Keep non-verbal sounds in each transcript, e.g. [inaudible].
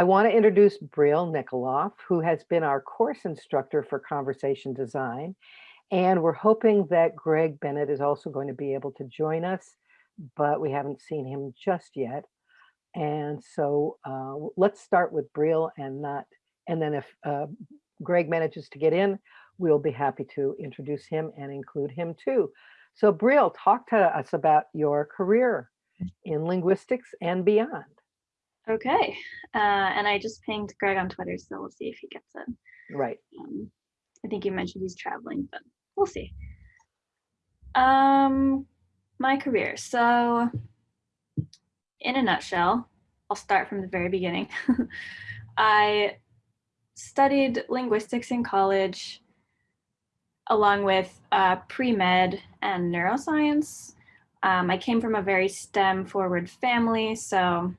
I want to introduce Brielle Nickoloff, who has been our course instructor for conversation design. And we're hoping that Greg Bennett is also going to be able to join us, but we haven't seen him just yet. And so uh, let's start with Brielle and not, and then if uh, Greg manages to get in, we'll be happy to introduce him and include him too. So Brielle, talk to us about your career in linguistics and beyond. Okay, uh, and I just pinged Greg on Twitter, so we'll see if he gets it. Right. Um, I think you mentioned he's traveling, but we'll see. Um, my career. So, in a nutshell, I'll start from the very beginning. [laughs] I studied linguistics in college along with uh, pre-med and neuroscience. Um, I came from a very STEM forward family, so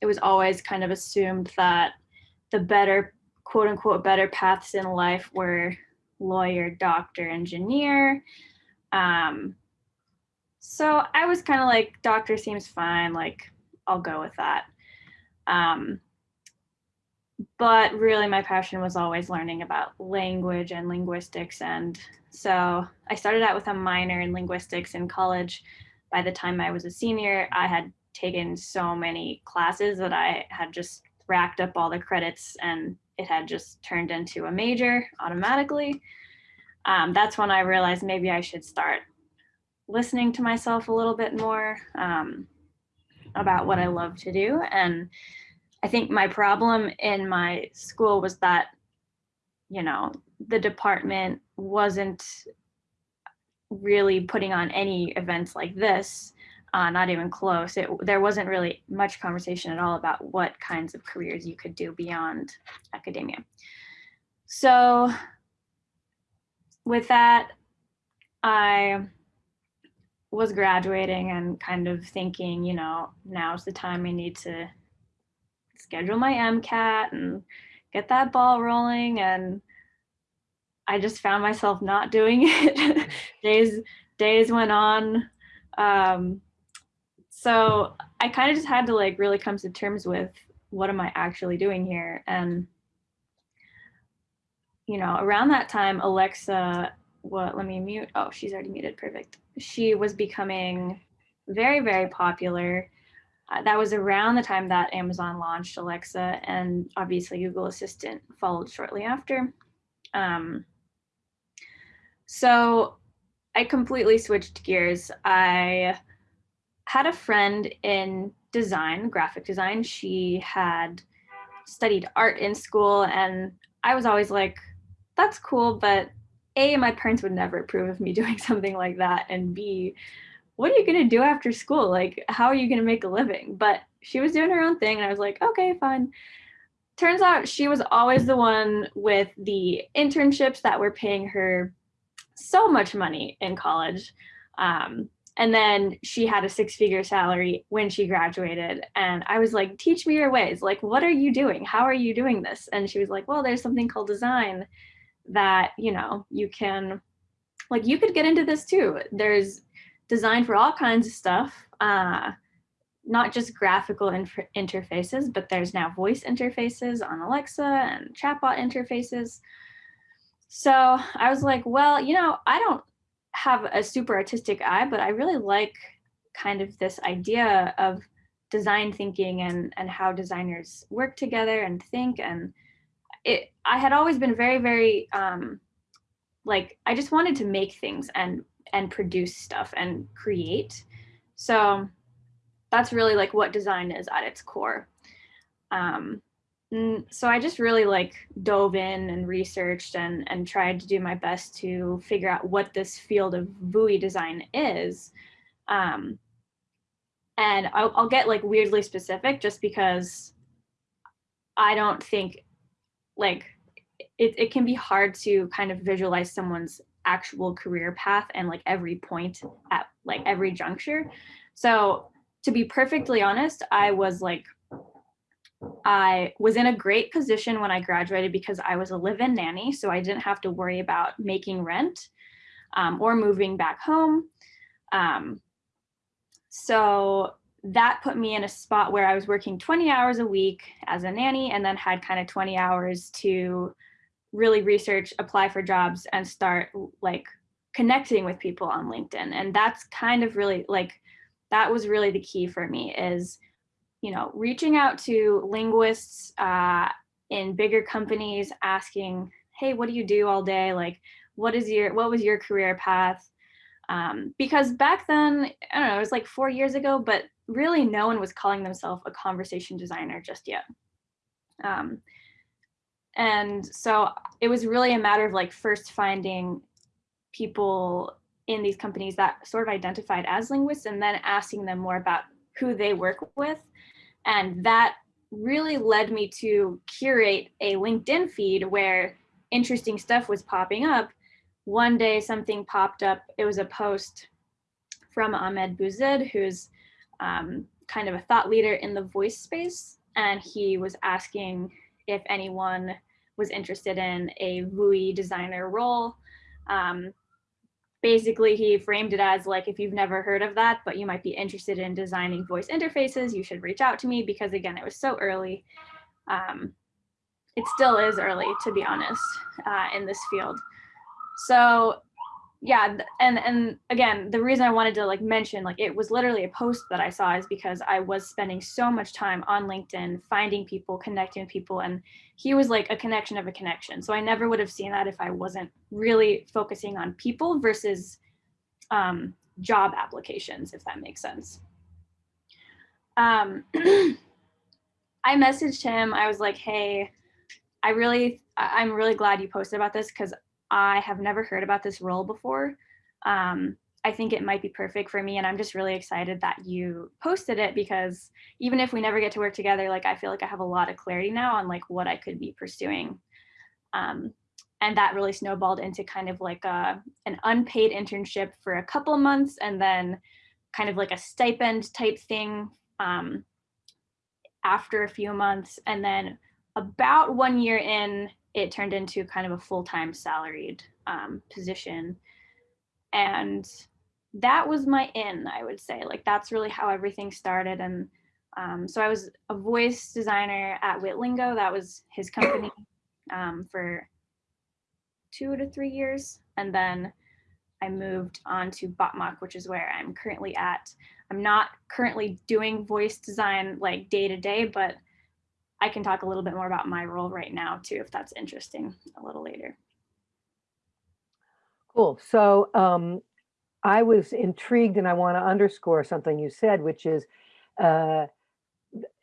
it was always kind of assumed that the better, quote unquote, better paths in life were lawyer, doctor, engineer. Um, so I was kind of like, doctor seems fine, like I'll go with that. Um, but really my passion was always learning about language and linguistics. And so I started out with a minor in linguistics in college. By the time I was a senior, I had taken so many classes that I had just racked up all the credits and it had just turned into a major automatically. Um, that's when I realized maybe I should start listening to myself a little bit more um, about what I love to do. And I think my problem in my school was that, you know, the department wasn't really putting on any events like this uh, not even close. It, there wasn't really much conversation at all about what kinds of careers you could do beyond academia. So with that, I was graduating and kind of thinking, you know, now's the time I need to schedule my MCAT and get that ball rolling. And I just found myself not doing [laughs] it. days days went on. Um, so I kind of just had to like really come to terms with what am I actually doing here? And, you know, around that time, Alexa, what, let me mute. Oh, she's already muted. Perfect. She was becoming very, very popular. Uh, that was around the time that Amazon launched Alexa and obviously Google Assistant followed shortly after. Um, so I completely switched gears. I had a friend in design, graphic design. She had studied art in school and I was always like, that's cool, but A, my parents would never approve of me [laughs] doing something like that. And B, what are you gonna do after school? Like, how are you gonna make a living? But she was doing her own thing and I was like, okay, fine. Turns out she was always the one with the internships that were paying her so much money in college. Um, and then she had a six figure salary when she graduated. And I was like, teach me your ways. Like, what are you doing? How are you doing this? And she was like, well, there's something called design that, you know, you can, like, you could get into this too. There's design for all kinds of stuff. Uh, not just graphical interfaces, but there's now voice interfaces on Alexa and chatbot interfaces. So I was like, well, you know, I don't have a super artistic eye, but I really like kind of this idea of design thinking and, and how designers work together and think. And it, I had always been very, very, um, like, I just wanted to make things and, and produce stuff and create. So that's really like what design is at its core. Um, so I just really like dove in and researched and, and tried to do my best to figure out what this field of VUI design is. Um, and I'll, I'll get like weirdly specific just because I don't think like it, it can be hard to kind of visualize someone's actual career path and like every point at like every juncture. So to be perfectly honest, I was like I was in a great position when I graduated because I was a live-in nanny, so I didn't have to worry about making rent um, or moving back home. Um, so that put me in a spot where I was working 20 hours a week as a nanny and then had kind of 20 hours to really research, apply for jobs and start like connecting with people on LinkedIn. And that's kind of really like, that was really the key for me is, you know, reaching out to linguists uh, in bigger companies, asking, hey, what do you do all day? Like, what is your, what was your career path? Um, because back then, I don't know, it was like four years ago, but really no one was calling themselves a conversation designer just yet. Um, and so it was really a matter of like first finding people in these companies that sort of identified as linguists and then asking them more about who they work with. And that really led me to curate a LinkedIn feed where interesting stuff was popping up. One day something popped up, it was a post from Ahmed Bouzid, who's um, kind of a thought leader in the voice space. And he was asking if anyone was interested in a VUI designer role. Um, basically, he framed it as like, if you've never heard of that, but you might be interested in designing voice interfaces, you should reach out to me because again, it was so early. Um, it still is early, to be honest, uh, in this field. So yeah and and again the reason i wanted to like mention like it was literally a post that i saw is because i was spending so much time on linkedin finding people connecting with people and he was like a connection of a connection. So i never would have seen that if i wasn't really focusing on people versus um, job applications if that makes sense. Um, [clears throat] i messaged him. I was like hey i really i'm really glad you posted about this because I have never heard about this role before. Um, I think it might be perfect for me. And I'm just really excited that you posted it because even if we never get to work together, like I feel like I have a lot of clarity now on like what I could be pursuing. Um, and that really snowballed into kind of like a, an unpaid internship for a couple months and then kind of like a stipend type thing um, after a few months. And then about one year in, it turned into kind of a full-time salaried um, position. And that was my in, I would say. Like that's really how everything started. And um, so I was a voice designer at Witlingo. That was his company [coughs] um, for two to three years. And then I moved on to Botmock, which is where I'm currently at. I'm not currently doing voice design like day to day, but I can talk a little bit more about my role right now too, if that's interesting a little later. Cool. So um, I was intrigued and I want to underscore something you said, which is uh,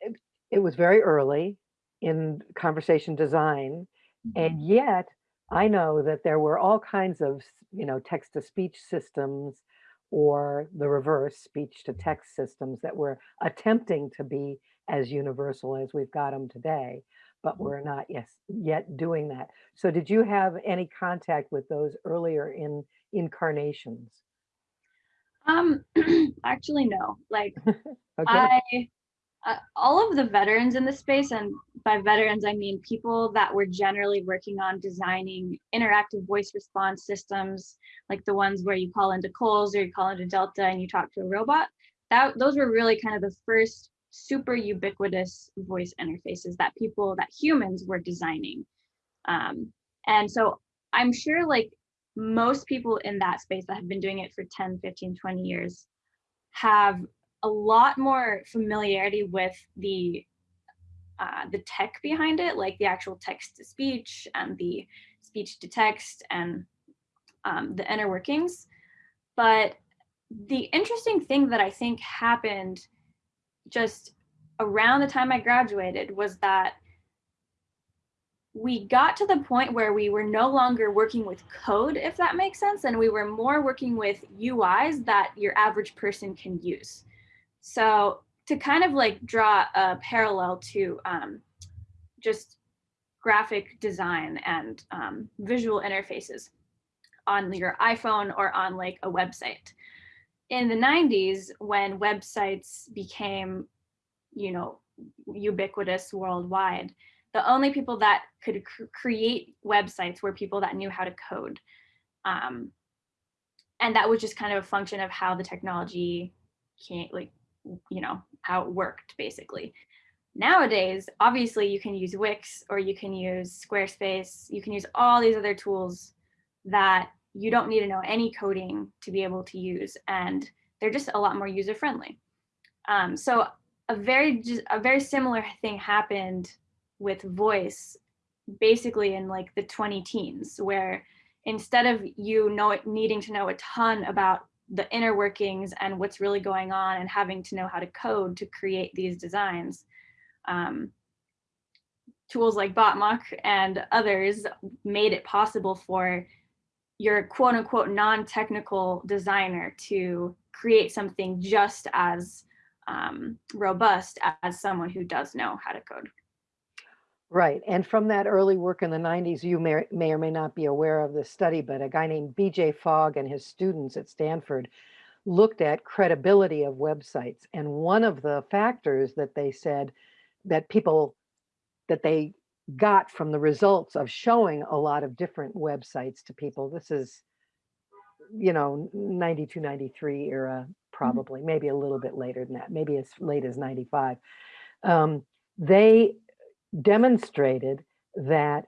it, it was very early in conversation design. Mm-hmm. And yet I know that there were all kinds of, you know, text to speech systems or the reverse speech to text systems that were attempting to be as universal as we've got them today, but Mm-hmm. we're not yes yet doing that. So did you have any contact with those earlier in incarnations? Um, [clears throat] actually, no. Like [laughs] Okay. I, uh, all of the veterans in the space, and by veterans I mean people that were generally working on designing interactive voice response systems, like the ones where you call into Coles or you call into Delta and you talk to a robot. That those were really kind of the first super ubiquitous voice interfaces that people that humans were designing. Um, and so i'm sure like most people in that space that have been doing it for 10 15 20 years have a lot more familiarity with the uh, the tech behind it like the actual text to speech and the speech to text and um, the inner workings. But the interesting thing that i think happened just around the time I graduated was that we got to the point where we were no longer working with code, if that makes sense, and we were more working with UIs that your average person can use. So to kind of like draw a parallel to um, just graphic design and um, visual interfaces on your iPhone or on like a website in the 90s when websites became you know ubiquitous worldwide the only people that could cr create websites were people that knew how to code um, and that was just kind of a function of how the technology can't like you know, how it worked basically. Nowadays, obviously you can use Wix or you can use Squarespace, you can use all these other tools that you don't need to know any coding to be able to use and they're just a lot more user friendly. Um, so a very a very similar thing happened with voice basically in like the 20 teens where instead of you know needing to know a ton about the inner workings and what's really going on and having to know how to code to create these designs um, tools like Botmock and others made it possible for your quote unquote non-technical designer to create something just as um, robust as someone who does know how to code. Right. And from that early work in the 90s, you may, may or may not be aware of this study, but a guy named BJ Fogg and his students at Stanford looked at credibility of websites. And one of the factors that they said that people, that they got from the results of showing a lot of different websites to people, this is, you know, 92, 93 era, probably, maybe a little bit later than that, maybe as late as 95. Um, they demonstrated that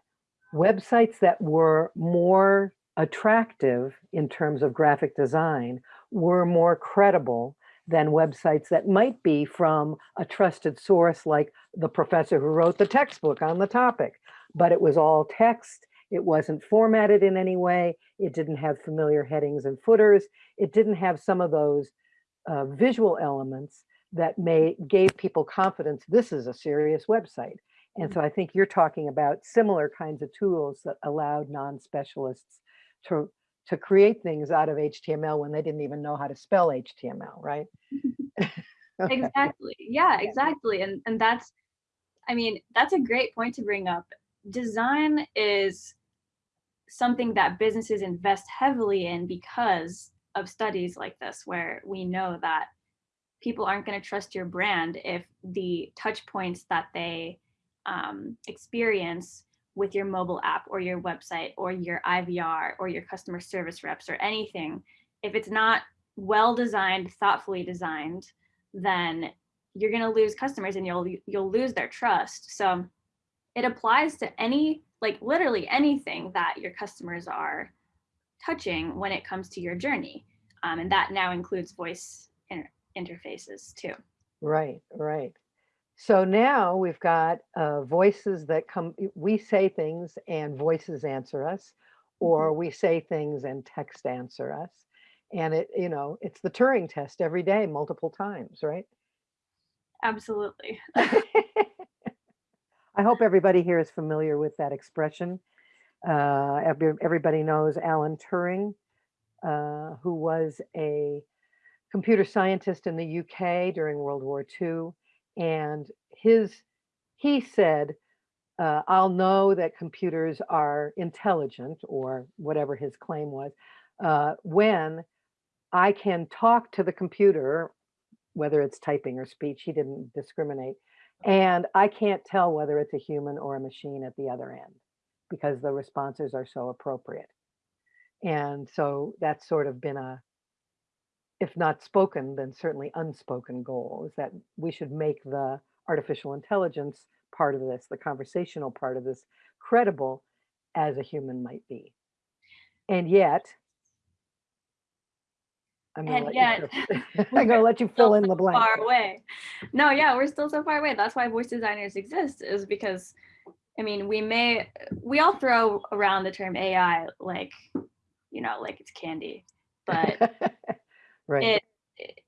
websites that were more attractive in terms of graphic design were more credible than websites that might be from a trusted source like the professor who wrote the textbook on the topic. But it was all text, it wasn't formatted in any way, it didn't have familiar headings and footers, it didn't have some of those uh, visual elements that may gave people confidence this is a serious website. And so I think you're talking about similar kinds of tools that allowed non-specialists to to create things out of HTML when they didn't even know how to spell HTML, right? [laughs] [laughs] okay. Exactly. Yeah, exactly. And and that's I mean, that's a great point to bring up. Design is something that businesses invest heavily in because of studies like this where we know that people aren't going to trust your brand if the touch points that they um, experience with your mobile app or your website or your IVR or your customer service reps or anything, if it's not well designed, thoughtfully designed, then you're going to lose customers and you'll you'll lose their trust. So it applies to any like literally anything that your customers are touching when it comes to your journey. Um, and that now includes voice inter interfaces too. Right, right. So now we've got uh, voices that come, we say things and voices answer us, or mm -hmm. we say things and text answer us. And it, you know, it's the Turing test every day, multiple times, right? Absolutely. [laughs] I hope everybody here is familiar with that expression. Uh, everybody knows Alan Turing, uh, who was a computer scientist in the UK during World War II and his he said uh, I'll know that computers are intelligent or whatever his claim was uh, when I can talk to the computer, whether it's typing or speech, he didn't discriminate, and I can't tell whether it's a human or a machine at the other end because the responses are so appropriate. And so that's sort of been a if not spoken, then certainly unspoken goal is that we should make the artificial intelligence part of this, the conversational part of this, credible as a human might be. And yet, I'm gonna, and yet, [laughs] [laughs] I'm gonna let you fill in the blank. Far away. No, yeah, we're still so far away. That's why voice designers exist, is because, I mean, we may, we all throw around the term AI like, you know, like it's candy, but [laughs] Right. It,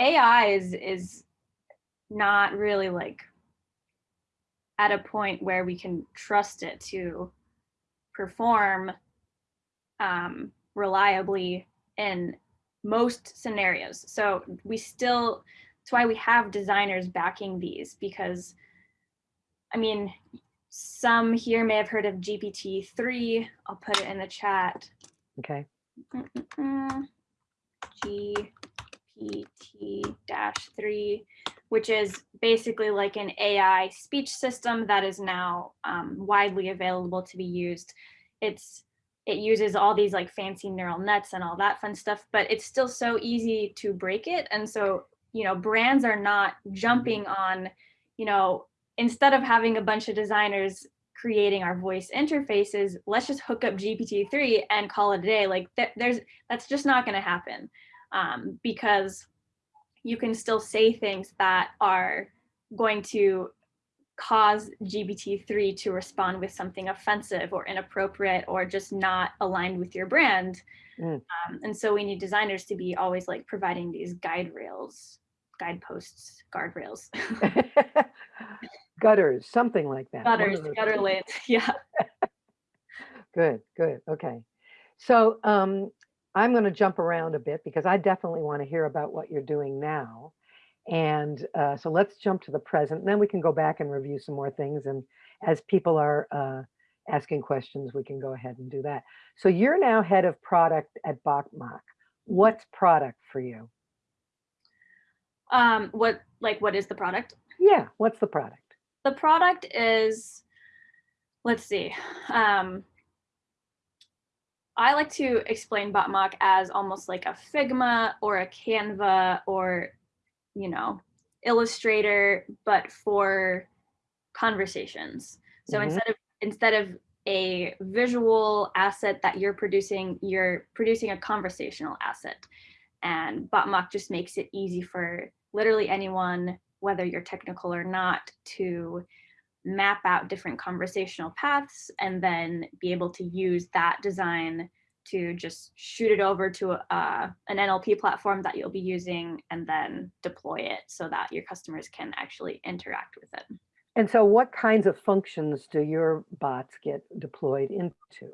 AI is is not really like at a point where we can trust it to perform um, reliably in most scenarios. So we still, that's why we have designers backing these because, I mean, some here may have heard of GPT-3. I'll put it in the chat. Okay. Mm -mm -mm. GPT-3, which is basically like an AI speech system that is now um, widely available to be used. It's it uses all these like fancy neural nets and all that fun stuff, but it's still so easy to break it. And so you know, brands are not jumping on, you know, instead of having a bunch of designers creating our voice interfaces, let's just hook up GPT-3 and call it a day. Like th there's, that's just not gonna happen um, because you can still say things that are going to cause GPT-3 to respond with something offensive or inappropriate or just not aligned with your brand. Mm. Um, and so we need designers to be always like providing these guide rails, guideposts, guardrails, [laughs] [laughs] [laughs] Gutters, something like that. gutters, gutter lanes. [laughs] Yeah. [laughs] Good, good, okay. So um, I'm gonna jump around a bit because I definitely wanna hear about what you're doing now. And uh, so let's jump to the present, and then we can go back and review some more things. And as people are uh, asking questions, we can go ahead and do that. So you're now head of product at Botmock. What's product for you? Um, what, like, what is the product? Yeah, what's the product? The product is, let's see. Um, I like to explain Botmock as almost like a Figma or a Canva or, you know, Illustrator, but for conversations. So Mhm. instead of instead of a visual asset that you're producing, you're producing a conversational asset. And Botmock just makes it easy for literally anyone whether you're technical or not, to map out different conversational paths and then be able to use that design to just shoot it over to a, an NLP platform that you'll be using and then deploy it so that your customers can actually interact with it. And so what kinds of functions do your bots get deployed into?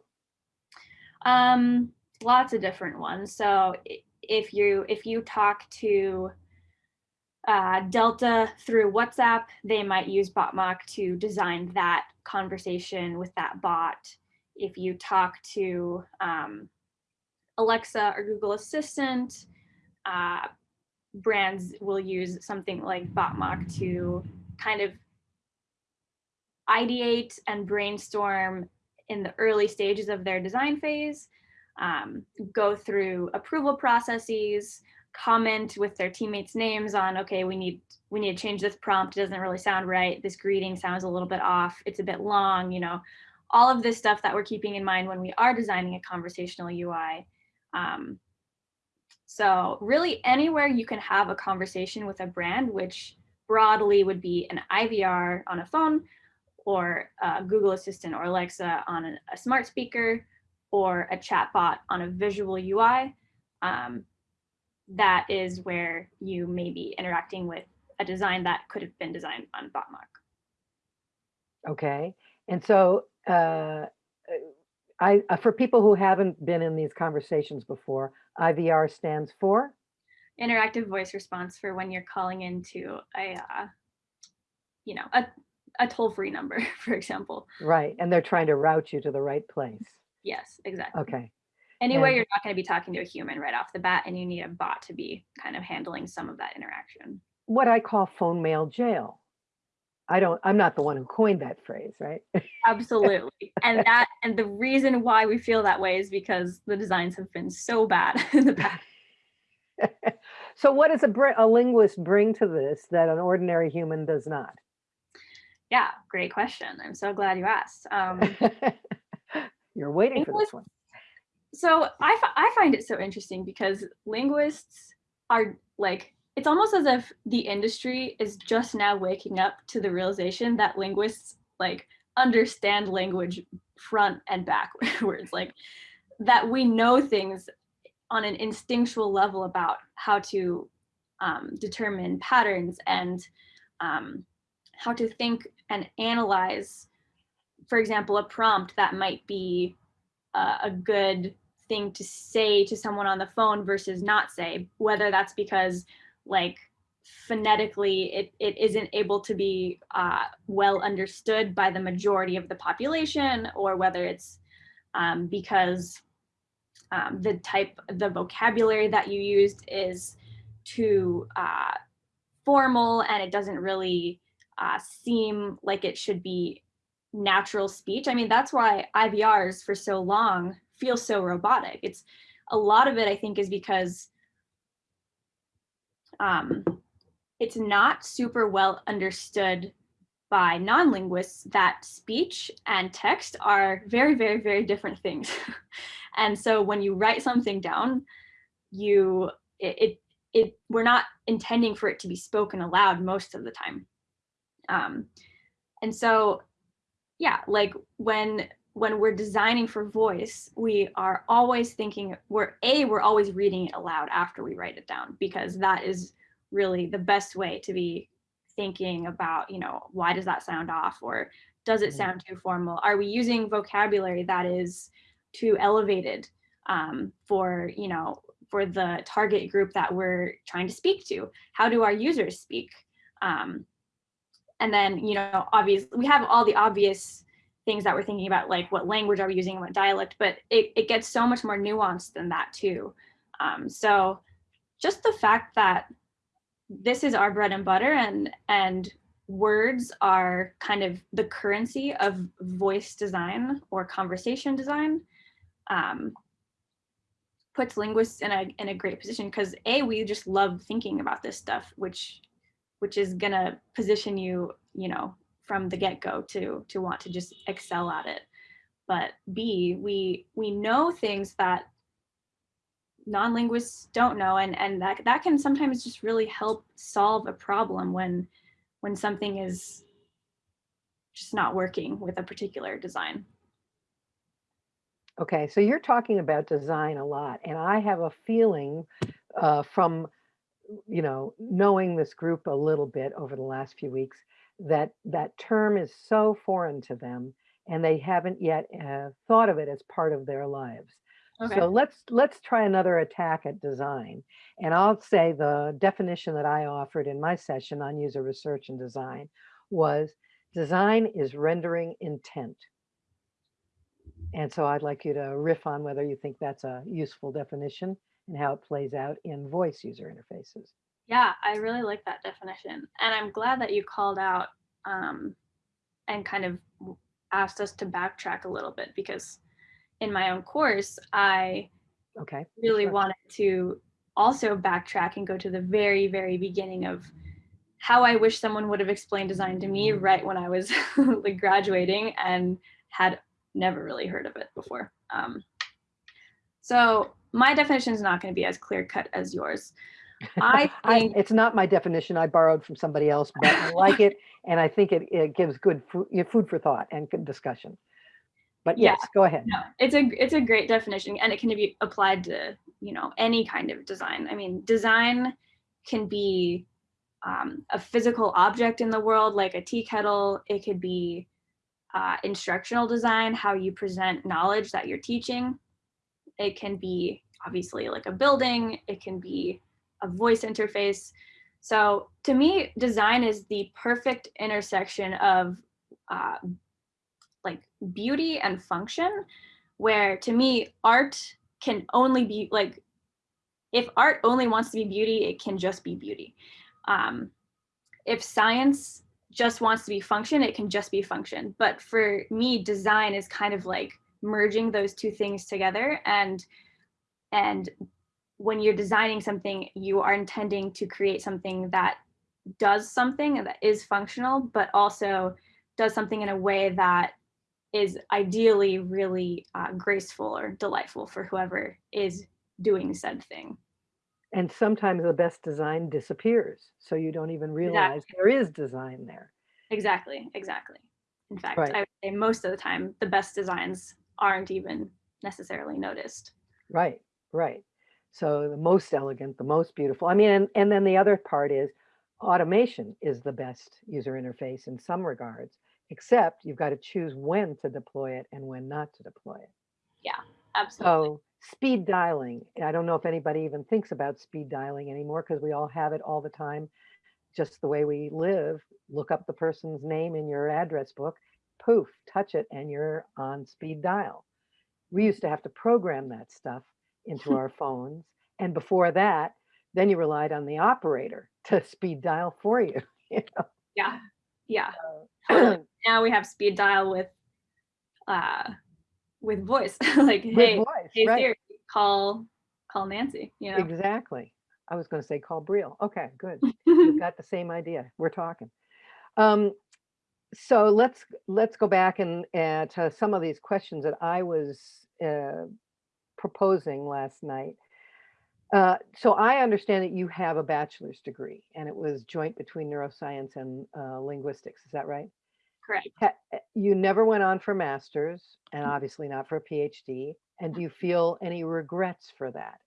Um, lots of different ones. So if you if you talk to uh, Delta through WhatsApp, they might use Botmock to design that conversation with that bot. If you talk to um, Alexa or Google Assistant, uh, brands will use something like Botmock to kind of ideate and brainstorm in the early stages of their design phase, um, go through approval processes, comment with their teammates names on okay we need we need to change this prompt. It doesn't really sound right. This greeting sounds a little bit off. It's a bit long you know. All of this stuff that we're keeping in mind when we are designing a conversational ui um, so really anywhere you can have a conversation with a brand which broadly would be an ivr on a phone or a google assistant or alexa on a, a smart speaker or a chatbot on a visual ui um, that is where you may be interacting with a design that could have been designed on Botmock. Okay, and so uh, I uh, for people who haven't been in these conversations before, IVR stands for interactive voice response for when you're calling into a, uh, you know, a, a toll-free number, [laughs] for example. Right, and they're trying to route you to the right place. Yes, exactly. Okay, And- you're not going to be talking to a human right off the bat, and you need a bot to be kind of handling some of that interaction. what I call phone mail jail. I don't, I'm not the one who coined that phrase, right? [laughs] Absolutely. and that and the reason why we feel that way is because the designs have been so bad [laughs] in the past. [laughs] so what does a, a linguist bring to this that an ordinary human does not? Yeah, great question. I'm so glad you asked. Um, You're waiting for this one. So I, I find it so interesting because linguists are like it's almost as if the industry is just now waking up to the realization that linguists like understand language front and backwards. [laughs] Like that we know things on an instinctual level about how to um, determine patterns and um, how to think and analyze for example a prompt that might be uh, a good thing to say to someone on the phone versus not say whether that's because like phonetically it, it isn't able to be uh, well understood by the majority of the population or whether it's um, because um, the type the vocabulary that you used is too uh, formal and it doesn't really uh, seem like it should be natural speech. I mean, that's why IVRs for so long feel so robotic. It's a lot of it, I think, is because um, it's not super well understood by non-linguists that speech and text are very, very, very different things. [laughs] and so when you write something down, you it, it, it we're not intending for it to be spoken aloud most of the time. Um, and so, yeah, like when when we're designing for voice, we are always thinking we're a we're always reading it aloud after we write it down because that is really the best way to be thinking about, you know, why does that sound off or does it sound too formal? Are we using vocabulary that is too elevated um, for, you know, for the target group that we're trying to speak to? How do our users speak? Um, and then, you know, obviously we have all the obvious things that we're thinking about, like what language are we using, and what dialect, but it, it gets so much more nuanced than that too. Um, so just the fact that this is our bread and butter and and words are kind of the currency of voice design or conversation design um, puts linguists in a in a great position because a we just love thinking about this stuff which which is gonna position you you know from the get-go to to want to just excel at it. But b we we know things that non-linguists don't know and and that that can sometimes just really help solve a problem when when something is just not working with a particular design. Okay, so you're talking about design a lot, and I have a feeling uh, from, you know, knowing this group a little bit over the last few weeks that that term is so foreign to them, and they haven't yet uh, thought of it as part of their lives. okay So let's let's try another attack at design. And I'll say the definition that I offered in my session on user research and design was design is rendering intent. And so I'd like you to riff on whether you think that's a useful definition and how it plays out in voice user interfaces. Yeah i really like that definition and i'm glad that you called out um, and kind of asked us to backtrack a little bit because in my own course i Okay. really sure. wanted to also backtrack and go to the very, very beginning of how I wish someone would have explained design to me right when I was [laughs] like graduating and had never really heard of it before. Um, so my definition is not going to be as clear cut as yours. I [laughs] I, it's not my definition. I borrowed from somebody else, but I like it. And I think it, it gives good food, food for thought and good discussion. But Yeah. yes, go ahead. no, it's a it's a great definition and it can be applied to you know any kind of design. I mean, design can be um, a physical object in the world, like a tea kettle. It could be uh, instructional design, how you present knowledge that you're teaching. It can be obviously like a building. It can be a voice interface. So to me, design is the perfect intersection of uh, like beauty and function, where to me, art can only be like, if art only wants to be beauty, it can just be beauty. Um, if science just wants to be function, it can just be function. But for me, design is kind of like merging those two things together and and when you're designing something, you are intending to create something that does something that is functional, but also does something in a way that is ideally really uh, graceful or delightful for whoever is doing said thing. And sometimes the best design disappears. So you don't even realize there is design there. Exactly, exactly. In fact, Right. I would say most of the time, the best designs aren't even necessarily noticed. Right, right. So the most elegant, the most beautiful. I mean, and, and then the other part is automation is the best user interface in some regards, except you've got to choose when to deploy it and when not to deploy it. Yeah, absolutely. So speed dialing, I don't know if anybody even thinks about speed dialing anymore because we all have it all the time. Just the way we live, look up the person's name in your address book, poof, touch it, and you're on speed dial. We used to have to program that stuff into [laughs] our phones. And before that, then you relied on the operator to speed dial for you. [laughs] you Yeah, yeah. know? [clears throat] Now we have speed dial with, uh, with voice. [laughs] like, hey, voice, hey right? Siri, call, call Nancy. You know. Exactly. I was going to say call Brielle. Okay, good. we've got the same idea. We're talking. Um, so let's let's go back and uh, to some of these questions that I was uh, proposing last night. Uh, so I understand that you have a bachelor's degree, and it was joint between neuroscience and uh, linguistics. Is that right? Correct. Uh, You never went on for masters, and obviously not for a PhD. And do you feel any regrets for that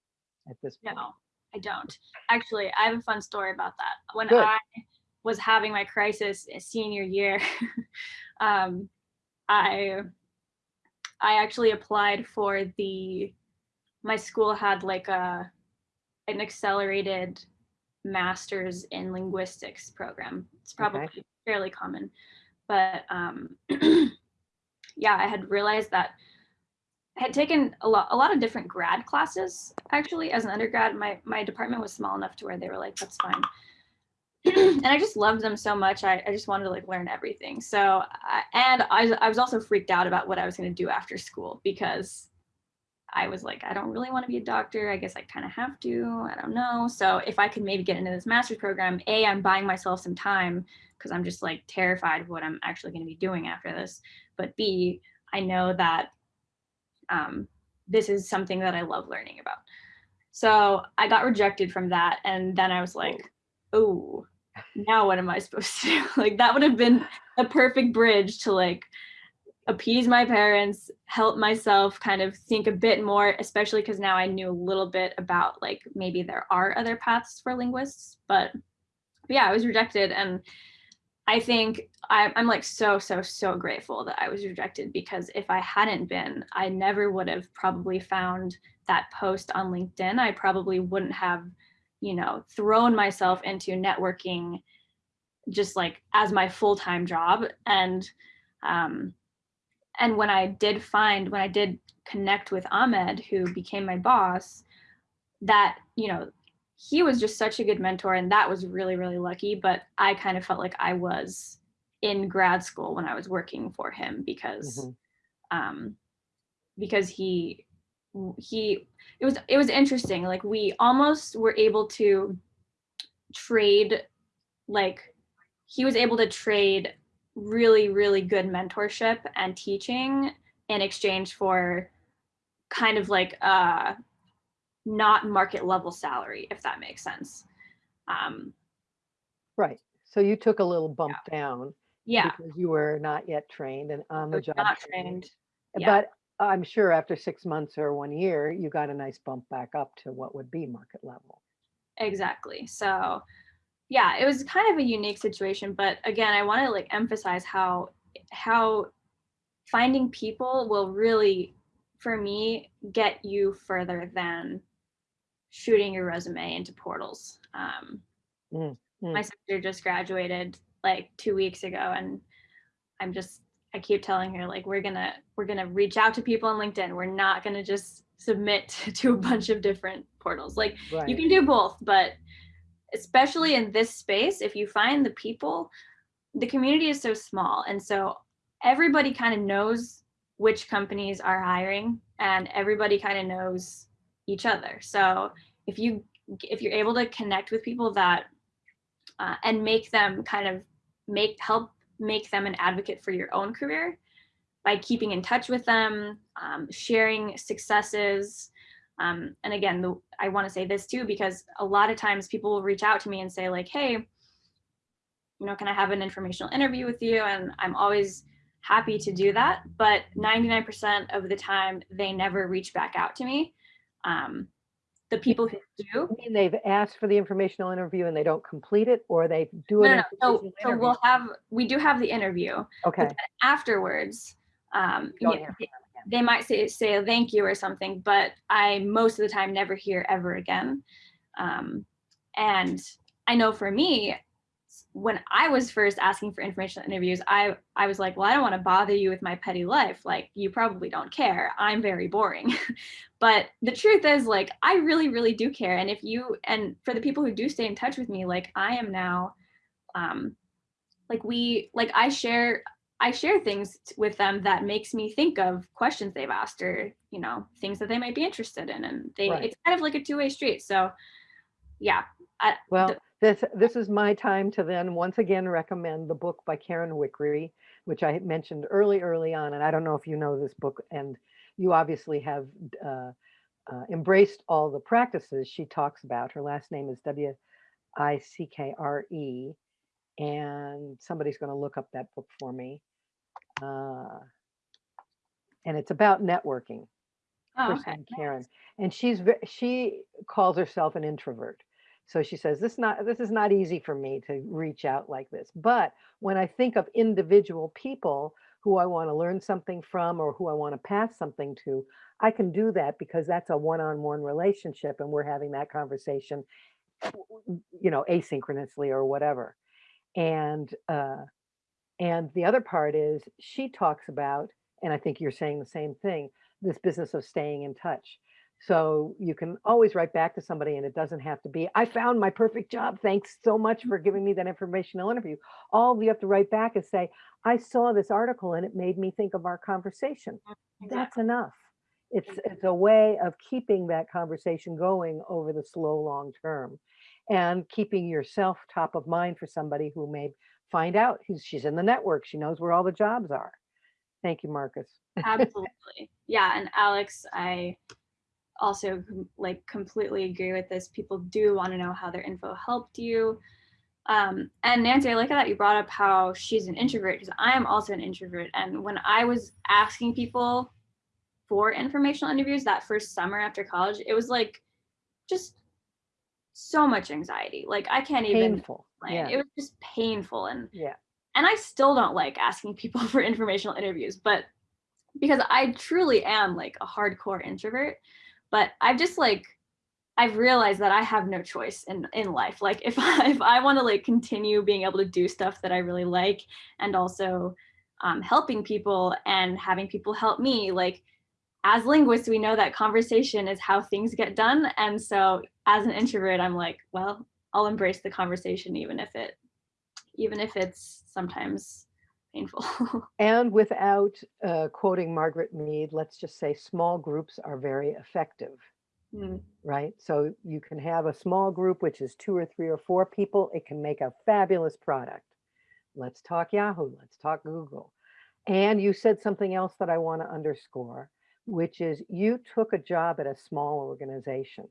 at this point? No, I don't. Actually, I have a fun story about that. When Good. I was having my crisis in senior year, [laughs] um, I I actually applied for the my school had like a an accelerated master's in linguistics program. It's probably Okay. fairly common, but um, [clears throat] yeah, I had realized that I had taken a lot a lot of different grad classes actually as an undergrad. My my department was small enough to where they were like, that's fine. [clears throat] and I just loved them so much. I, I just wanted to like learn everything. So I, and I, I was also freaked out about what I was going to do after school because I was like, I don't really want to be a doctor. I guess I kind of have to. I don't know. So if I could maybe get into this master's program, A, I'm buying myself some time because I'm just like terrified of what I'm actually going to be doing after this. But B, I know that um, this is something that I love learning about. So I got rejected from that. And then I was like, oh, now what am I supposed to do? [laughs] like that would have been a perfect bridge to like appease my parents, help myself kind of think a bit more, especially because now I knew a little bit about like maybe there are other paths for linguists. But, yeah, I was rejected. And I think I, I'm like so, so, so grateful that I was rejected because if I hadn't been, I never would have probably found that post on LinkedIn. I probably wouldn't have, you know, thrown myself into networking just like as my full-time job. And um, and when I did find, when I did connect with Ahmed, who became my boss, that, you know, he was just such a good mentor and that was really, really lucky. But I kind of felt like I was in grad school when I was working for him because, Mhm. um, because he, he, it was, it was interesting. Like we almost were able to trade, like he was able to trade really, really good mentorship and teaching in exchange for kind of like uh not market level salary, if that makes sense. Um, Right. So you took a little bump down yeah, because you were not yet trained and on the job. not training. trained. yeah. But I'm sure after six months or one year, you got a nice bump back up to what would be market level. Exactly. So yeah, it was kind of a unique situation, but again, I want to like emphasize how how finding people will really for me get you further than shooting your resume into portals. Um, Mm, mm. My sister just graduated like two weeks ago, and I'm just I keep telling her like we're gonna we're gonna reach out to people on LinkedIn. We're not gonna just submit [laughs] to a bunch of different portals. Like Right. you can do both, but especially in this space, if you find the people, the community is so small, and so everybody kind of knows which companies are hiring, and everybody kind of knows each other. So if you if you're able to connect with people that uh, and make them kind of make help make them an advocate for your own career by keeping in touch with them, um, sharing successes. Um, and again, the, I want to say this too, because a lot of times people will reach out to me and say like, hey, you know, can I have an informational interview with you? And I'm always happy to do that. But 99% of the time, they never reach back out to me. Um, the people who do, You mean they've asked for the informational interview and they don't complete it, or they do no, no, no. So, so we'll have, we do have the interview. Okay. afterwards um you know, they, might say say a thank you or something but i most of the time never hear ever again. Um and i know for me when i was first asking for informational interviews i i was like well i don't want to bother you with my petty life like you probably don't care i'm very boring. [laughs] But the truth is like i really really do care and if you and for the people who do stay in touch with me like i am now um like we like i share I share things with them that makes me think of questions they've asked or, you know, things that they might be interested in. And they Right. it's kind of like a two-way street. So yeah. I, Well, the- this, this is my time to then once again recommend the book by Karen Wickre, which I mentioned early, early on. And I don't know if you know this book and you obviously have uh, uh, embraced all the practices she talks about. Her last name is W-I-C-K-R-E. And somebody's going to look up that book for me. Uh, and it's about networking. Oh, okay. Karen, and she's she calls herself an introvert. So she says this not this is not easy for me to reach out like this. But when I think of individual people who I want to learn something from or who I want to pass something to, I can do that because that's a one-on-one relationship and we're having that conversation, you know, asynchronously or whatever. And uh, and the other part is she talks about, and I think you're saying the same thing, this business of staying in touch. So you can always write back to somebody and it doesn't have to be, I found my perfect job. Thanks so much for giving me that informational interview. All you have to write back is say, I saw this article and it made me think of our conversation. Mm, That's enough. It's, mm. it's a way of keeping that conversation going over the slow, long term and keeping yourself top of mind for somebody who may find out she's in the network. She knows where all the jobs are. Thank you, Marcus. [laughs] Absolutely. Yeah. And Alex, I also like completely agree with this. People do want to know how their info helped you. Um, and Nancy, I like that you brought up how she's an introvert because I am also an introvert. And when I was asking people for informational interviews that first summer after college, it was like just so much anxiety. Like I can't even Painful. Yeah. It was just painful and Yeah. and I still don't like asking people [laughs] for informational interviews, but because I truly am like a hardcore introvert, but I've just like I've realized that I have no choice in in life. Like if I [laughs] if I want to like continue being able to do stuff that I really like and also um, helping people and having people help me, like as linguists, we know that conversation is how things get done. And so as an introvert, I'm like, well, I'll embrace the conversation even if it even if it's sometimes painful. [laughs] And without uh, quoting Margaret Mead, let's just say small groups are very effective, Mm, right? So you can have a small group, which is two or three or four people. It can make a fabulous product. Let's talk Yahoo, let's talk Google. And you said something else that I want to underscore, which is you took a job at a small organization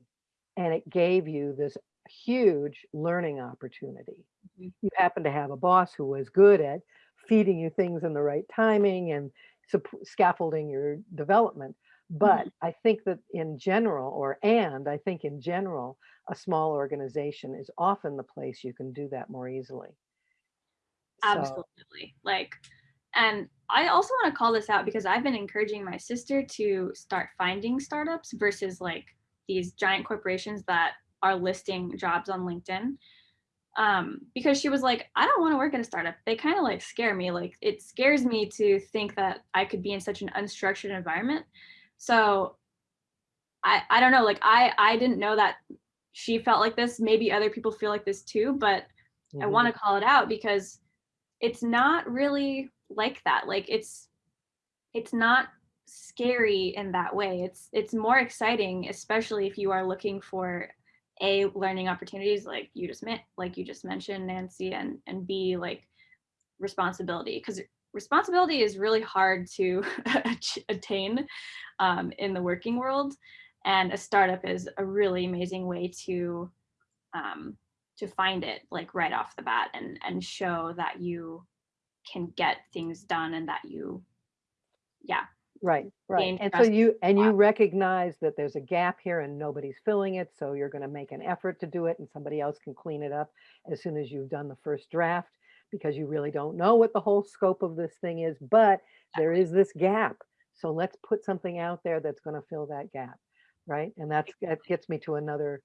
and it gave you this huge learning opportunity. Mhm. You happen to have a boss who was good at feeding you things in the right timing and scaffolding your development. But I think that in general, or and I think in general, a small organization is often the place you can do that more easily. So, Absolutely. Like, and I also want to call this out because I've been encouraging my sister to start finding startups versus like these giant corporations that are listing jobs on LinkedIn. Um, because she was like, I don't want to work at a startup. They kind of like scare me. Like, it scares me to think that I could be in such an unstructured environment. So I, I don't know. Like, I, I didn't know that she felt like this. Maybe other people feel like this too, but I mhm. want to call it out because it's not really like that. Like it's it's not scary in that way. It's it's more exciting, especially if you are looking for a learning opportunities like you just meant like you just mentioned, Nancy, and and b like responsibility because responsibility is really hard to [laughs] attain um, in the working world, and a startup is a really amazing way to um, to find it like right off the bat and and show that you can get things done and that you yeah Right, right. And so you, and you recognize that there's a gap here and nobody's filling it, so you're gonna make an effort to do it and somebody else can clean it up as soon as you've done the first draft, because you really don't know what the whole scope of this thing is, but there is this gap. So let's put something out there that's gonna fill that gap, right? And that's, that gets me to another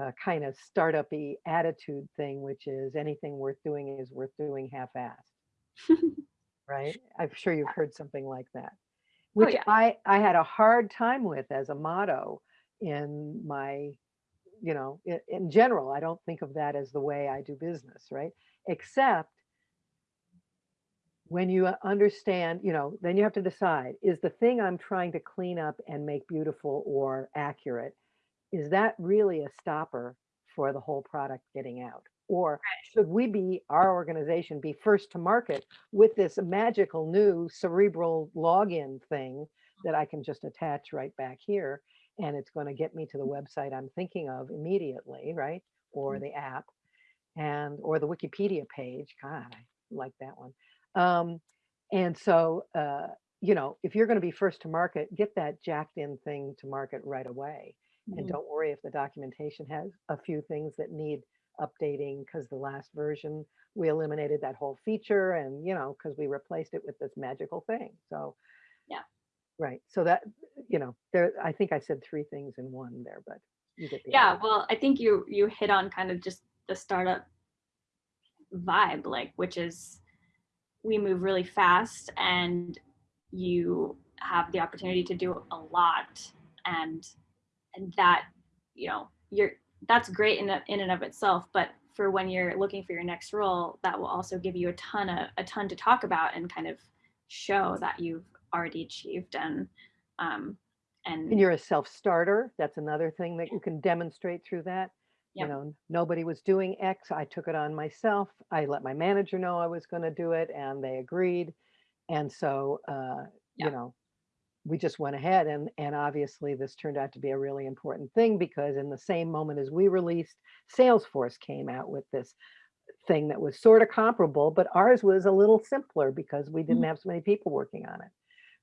uh, kind of startup-y attitude thing, which is anything worth doing is worth doing half-assed, [laughs] right? I'm sure you've heard something like that oh which yeah I I had a hard time with as a motto in my, you know, in, in general. I don't think of that as the way I do business, right? Except when you uh, understand, you know, then you have to decide, is the thing I'm trying to clean up and make beautiful or accurate, is that really a stopper for the whole product getting out? Or should we be, our organization be first to market with this magical new cerebral login thing that I can just attach right back here? And it's going to get me to the website I'm thinking of immediately, right? Or the app and, or the Wikipedia page. God, I like that one. Um, and so, uh, you know, if you're going to be first to market, get that jacked in thing to market right away. And Mhm. don't worry if the documentation has a few things that need updating because the last version, we eliminated that whole feature and, you know, because we replaced it with this magical thing. So, Yeah. right. So that, you know, there, I think I said three things in one there, but you get the Yeah, idea. well, I think you you hit on kind of just the startup vibe, like which is we move really fast and you have the opportunity to do a lot and and that you know you're that's great in, in and of itself but for when you're looking for your next role that will also give you a ton of a ton to talk about and kind of show that you've already achieved and um and And you're a self-starter. That's another thing that you can demonstrate through that. You know, nobody was doing X. I took it on myself. I let my manager know I was going to do it and they agreed. And so, uh, you know, we just went ahead and and obviously this turned out to be a really important thing because in the same moment as we released, Salesforce came out with this thing that was sort of comparable, but ours was a little simpler because we didn't Mhm. have so many people working on it,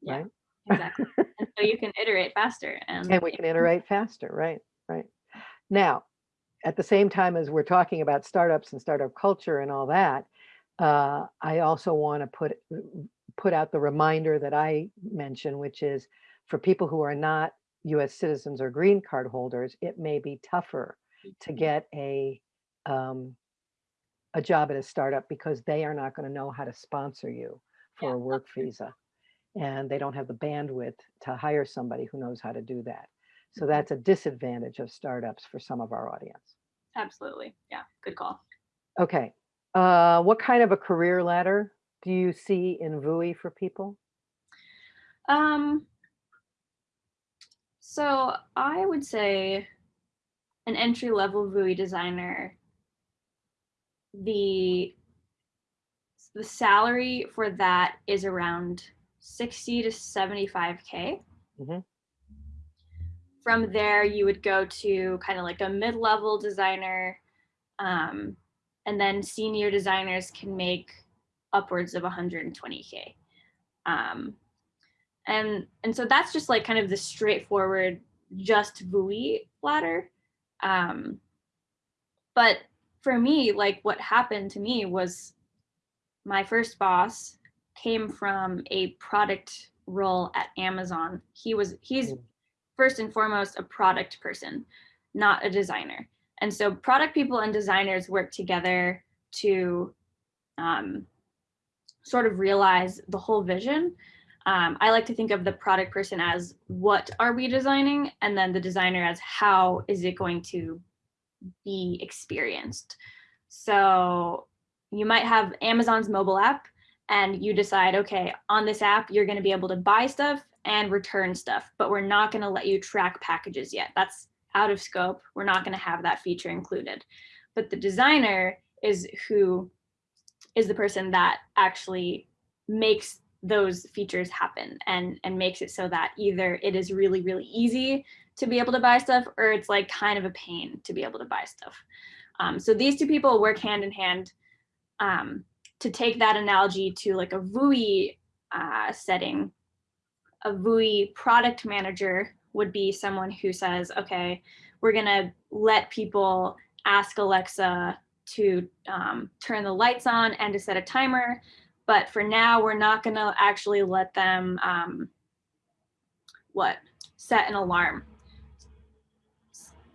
yeah right? exactly and so you can iterate faster and And we can iterate faster, right, right. Now, at the same time as we're talking about startups and startup culture and all that, uh, I also want to put put out the reminder that I mentioned, which is for people who are not U.S. citizens or green card holders, it may be tougher to get a um, a job at a startup because they are not going to know how to sponsor you for Yeah, a work visa, and they don't have the bandwidth to hire somebody who knows how to do that. So Mhm. that's a disadvantage of startups for some of our audience. absolutely yeah good call Okay. Uh, what kind of a career ladder do you see in VUI for people? um so i would say an entry level vui designer the the salary for that is around 60 to 75k Mhm. from there you would go to kind of like a mid-level designer um, and then senior designers can make upwards of 120k um, and and so that's just like kind of the straightforward just vui ladder. Um, but for me like what happened to me was my first boss came from a product role at amazon. He was he's Mm. first and foremost a product person not a designer. And so product people and designers work together to um, sort of realize the whole vision. Um, i like to think of the product person as what are we designing? And then the designer as how is it going to be experienced? So you might have amazon's mobile app and you decide okay on this app you're going to be able to buy stuff and return stuff but we're not going to let you track packages yet. That's out of scope. We're not going to have that feature included. But the designer is who is the person that actually makes those features happen and and makes it so that either it is really really easy to be able to buy stuff or it's like kind of a pain to be able to buy stuff. Um, so these two people work hand in hand um, to take that analogy to like a vui uh, setting. A vui product manager would be someone who says okay we're to let people ask alexa to um, turn the lights on and to set a timer but for now we're not going to actually let them um, what set an alarm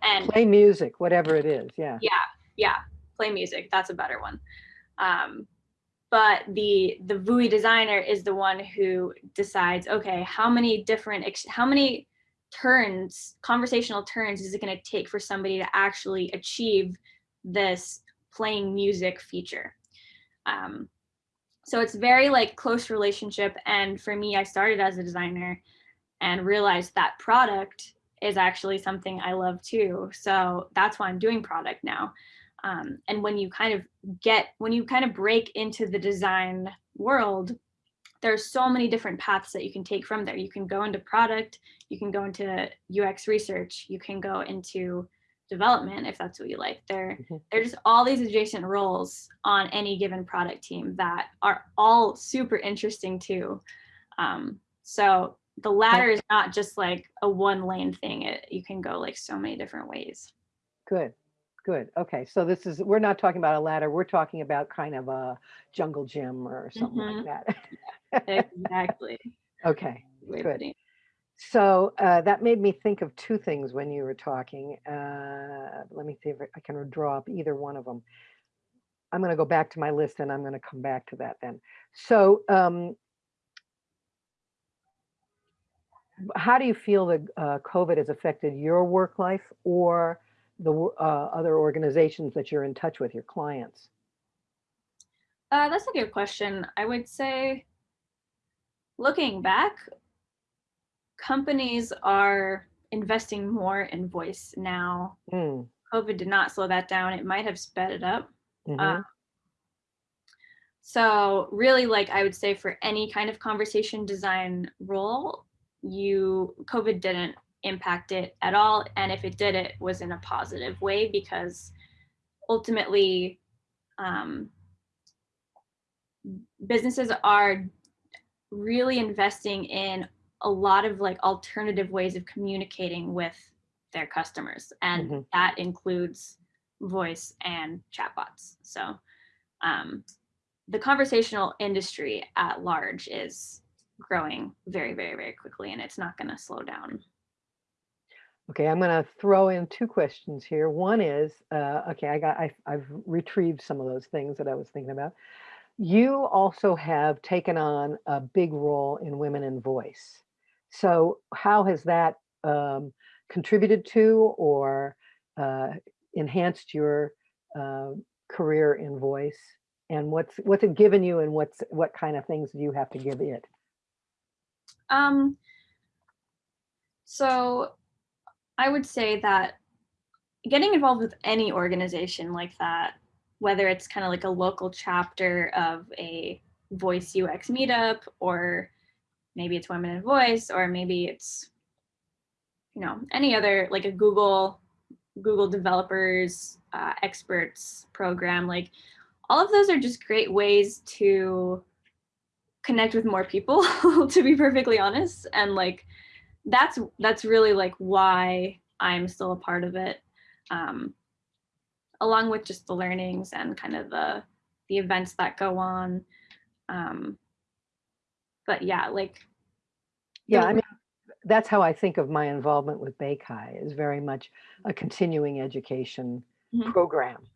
and Play music, whatever it is. Yeah. yeah yeah play music that's a better one um, but the the vui designer is the one who decides okay how many different ex- how many turns conversational turns is it going to take for somebody to actually achieve this playing music feature. Um, so it's very like close relationship and for me i started as a designer and realized that product is actually something i love too. So that's why i'm doing product now. Um, and when you kind of get, when you kind of break into the design world, there's so many different paths that you can take from there. You can go into product, you can go into UX research, you can go into development if that's what you like. There, Mhm. there's just all these adjacent roles on any given product team that are all super interesting too. Um, so the ladder is not just like a one lane thing. It, you can go like so many different ways. Good, good. Okay, so this is, we're not talking about a ladder, we're talking about kind of a jungle gym or something like that. [laughs] Exactly. Okay, Good. So uh, that made me think of two things when you were talking. Uh, Let me see if I can draw up either one of them. I'm going to go back to my list and I'm going to come back to that then. So um, how do you feel that uh, COVID has affected your work life or the uh, other organizations that you're in touch with, your clients? Uh, that's a good question. I would say, looking back, companies are investing more in voice now. Mm, COVID did not slow that down. It might have sped it up. mhm, So really, like I would say for any kind of conversation design role, you COVID didn't impact it at all. And if it did, it was in a positive way because ultimately um, businesses are really investing in a lot of like alternative ways of communicating with their customers. And Mhm. that includes voice and chatbots. So um, the conversational industry at large is growing very, very, very quickly, and it's not going to slow down. Okay, I'm going to throw in two questions here. One is, uh, okay, I got, I, I've retrieved some of those things that I was thinking about. You also have taken on a big role in Women in Voice. So how has that um, contributed to or uh, enhanced your uh, career in voice? And what's what's it given you, and what's what kind of things do you have to give it? Um, so I would say that getting involved with any organization like that, whether it's kind of like a local chapter of a voice UX meetup, or maybe it's Women in Voice, or maybe it's, you know, any other like a Google, Google developers, uh, experts program, like all of those are just great ways to connect with more people, [laughs] to be perfectly honest. And like, that's that's really like why I'm still a part of it, um, along with just the learnings and kind of the the events that go on. Um, but yeah, like Yeah, I mean, that's how I think of my involvement with BayCHI is very much a continuing education Mhm. program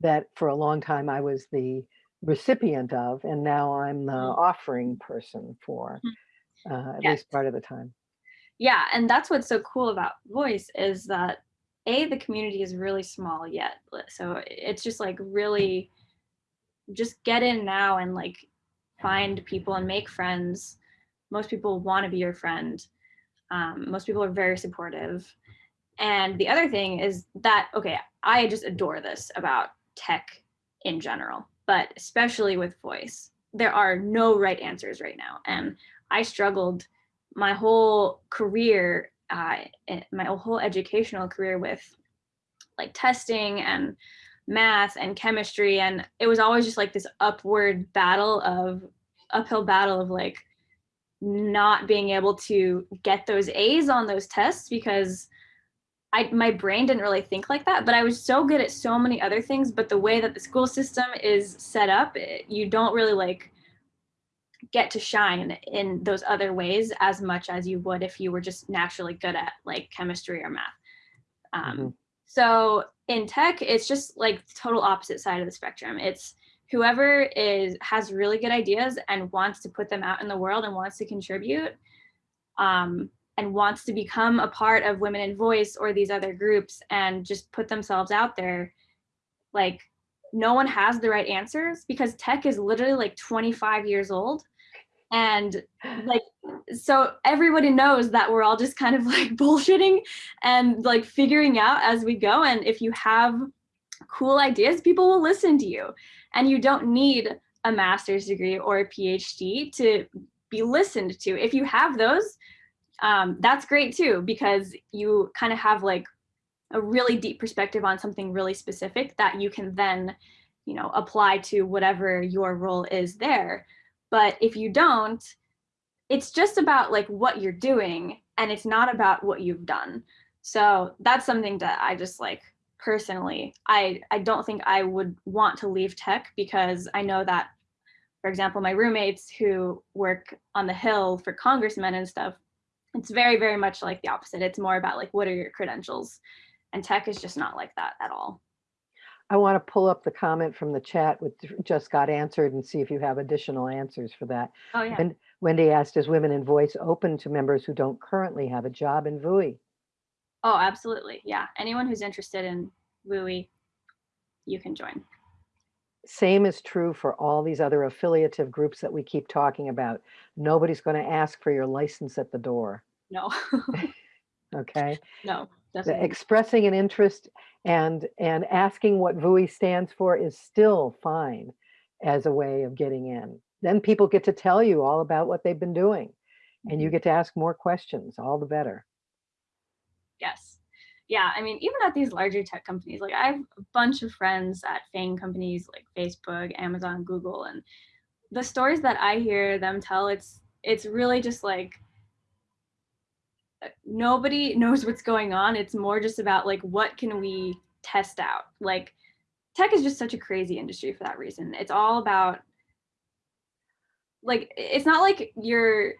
that for a long time I was the recipient of, and now I'm the Mhm. offering person for uh, at Yes. least part of the time. yeah and that's what's so cool about voice is that a the community is really small yet so it's just like really just get in now and like find people and make friends. Most people want to be your friend. Um, most people are very supportive. And the other thing is that okay i just adore this about tech in general but especially with voice. There are no right answers right now. And i struggled my whole career uh, eh, my whole educational career with like testing and math and chemistry and it was always just like this upward battle of uphill battle of like not being able to get those A's on those tests because I my brain didn't really think like that, but I was so good at so many other things. But the way that the school system is set up, it, you don't really like get to shine in those other ways as much as you would if you were just naturally good at like chemistry or math. Um, Mhm. So in tech, it's just like the total opposite side of the spectrum. It's whoever is has really good ideas and wants to put them out in the world and wants to contribute um, and wants to become a part of women in voice or these other groups and just put themselves out there like no one has the right answers because tech is literally like 25 years old and like so everybody knows that we're all just kind of [laughs] like bullshitting and like figuring out as we go and if you have cool ideas, people will listen to you. And you don't need a master's degree or a PhD to be listened to. If you have those, um, that's great too, because you kind of have like a really deep perspective on something really specific that you can then, you know, apply to whatever your role is there. But if you don't, it's just about like what you're doing and it's not about what you've done. So that's something that I just like personally, I, I don't think I would want to leave tech because I know that, for example, my roommates who work on the Hill for congressmen and stuff, it's very, very much like the opposite. It's more about like, what are your credentials? And tech is just not like that at all. I want to pull up the comment from the chat which just got answered and see if you have additional answers for that. Oh yeah. And Wendy asked, is Women in Voice open to members who don't currently have a job in vui? Oh, absolutely. Yeah. Anyone who's interested in VUI, you can join. Same is true for all these other affiliative groups that we keep talking about. Nobody's going to ask for your license at the door, No, [laughs] okay? no, definitely. expressing an interest and and asking what vui stands for is still fine as a way of getting in. Then people get to tell you all about what they've been doing and you Mhm. get to ask more questions, all the better. Yes. Yeah. I mean, even at these larger tech companies, like I have a bunch of friends at FANG companies like Facebook, Amazon, Google, and the stories that I hear them tell, it's it's really just like uh, nobody [laughs] knows what's going on. It's more just about like what can we test out? Like tech is just such a crazy industry for that reason. It's all about like it's not like you're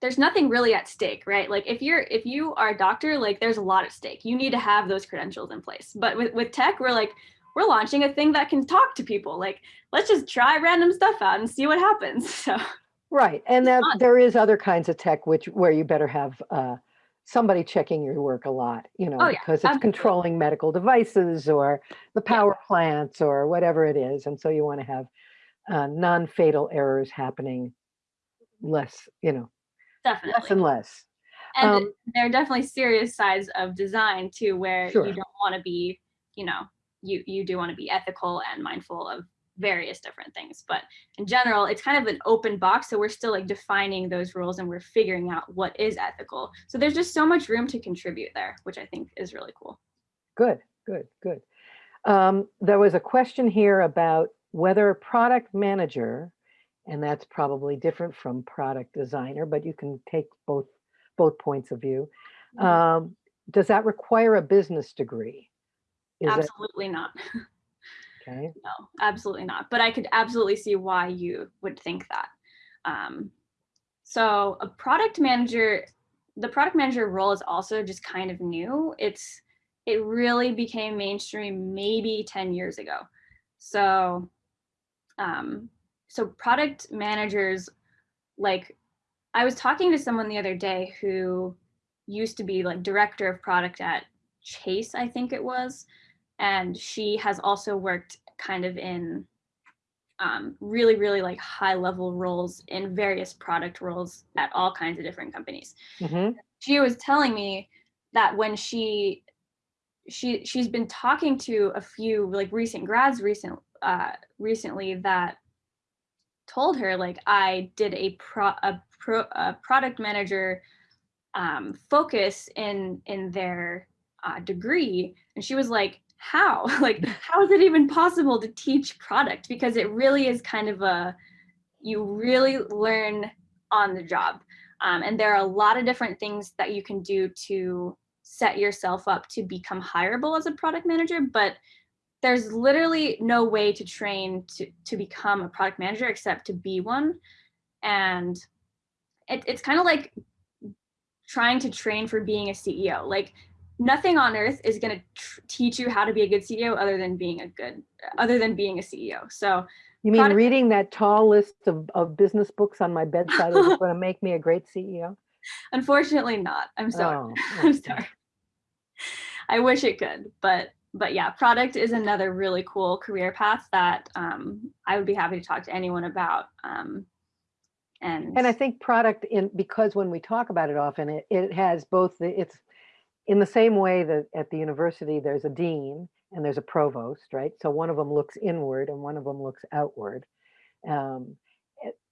there's nothing really at stake, right? Like if you're if you are a doctor, like there's a lot at stake. You need to have those credentials in place. But with, with tech, we're like, we're launching a thing that can talk to people. Like, let's just try random stuff out and see what happens. [laughs] So Right, and that there is other kinds of tech which where you better have uh, somebody checking your work a lot, you know, Oh, yeah, because it's absolutely. controlling medical devices or the Yeah. power plants or whatever it is, and so you want to have uh, non-fatal errors happening less, you know, definitely. less and less. And um, there are definitely serious sides of design too, where Sure. you don't want to be, you know, you you do want to be ethical and mindful of various different things. But in general, it's kind of an open box. So we're still like defining those rules and we're figuring out what is ethical. So there's just so much room to contribute there, which I think is really cool. Good, good, good. Um, there was a question here about whether a product manager, and that's probably different from product designer, but you can take both both points of view. Mhm. Um, does that require a business degree? Is it Absolutely not. [laughs] okay? No, absolutely not. But I could absolutely see why you would think that. Um, so a product manager, the product manager role is also just kind of new. It's it really became mainstream maybe 10 years ago. So um, so product managers like I was talking to someone the other day who used to be like director of product at Chase, I think it was and she has also worked kind of in um, really really like high level roles in various product roles at all kinds of different companies Mhm. she was telling me that when she she she's been talking to a few like recent grads recent uh recently that told her like i did a pro a pro a product manager um focus in in their uh, degree. And she was like how? [laughs] Like [laughs] how is it even possible to teach product? Because it really is kind of a you really learn on the job. Um, and there are a lot of different things that you can do to set yourself up to become hireable as a product manager but there's literally no way to train to, to become a product manager except to be one. And it, it's kind of like trying to train for being a ceo like nothing on earth is going to tr- teach you how to be a good ceo other than being a good other than being a ceo so You mean reading that tall list of, of business books on my bedside is [laughs] going to make me a great CEO? unfortunately not. I'm sorry. Oh, [laughs] I'm sorry. I wish it could, but but yeah, product is another really cool career path that um, I would be happy to talk to anyone about. Um, and And I think product in, because when we talk about it often, it, it has both the, it's in the same way that at the university, there's a dean and there's a provost, right? So one of them looks inward and one of them looks outward. Um,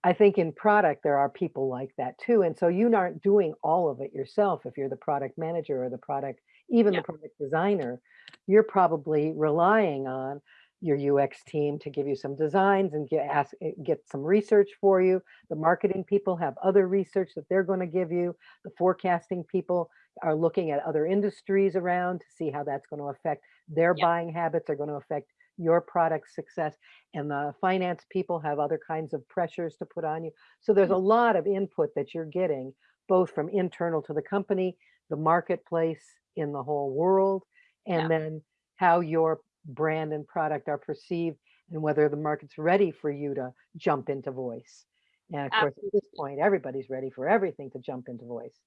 I think in product, there are people like that too. And so you aren't doing all of it yourself if you're the product manager or the product, even Yeah. the product designer. You're probably relying on your UX team to give you some designs and get ask, eh, get some research for you. The marketing people have other research that they're going to give you. The forecasting people are looking at other industries around to see how that's going to affect their Yeah. buying habits are going to affect your product success. And the finance people have other kinds of pressures to put on you. So there's a lot of input that you're getting, both from internal to the company, the marketplace in the whole world, Yeah. and then how your brand and product are perceived and whether the market's ready for you to jump into voice. And of course, at this point, everybody's ready for everything to jump into voice.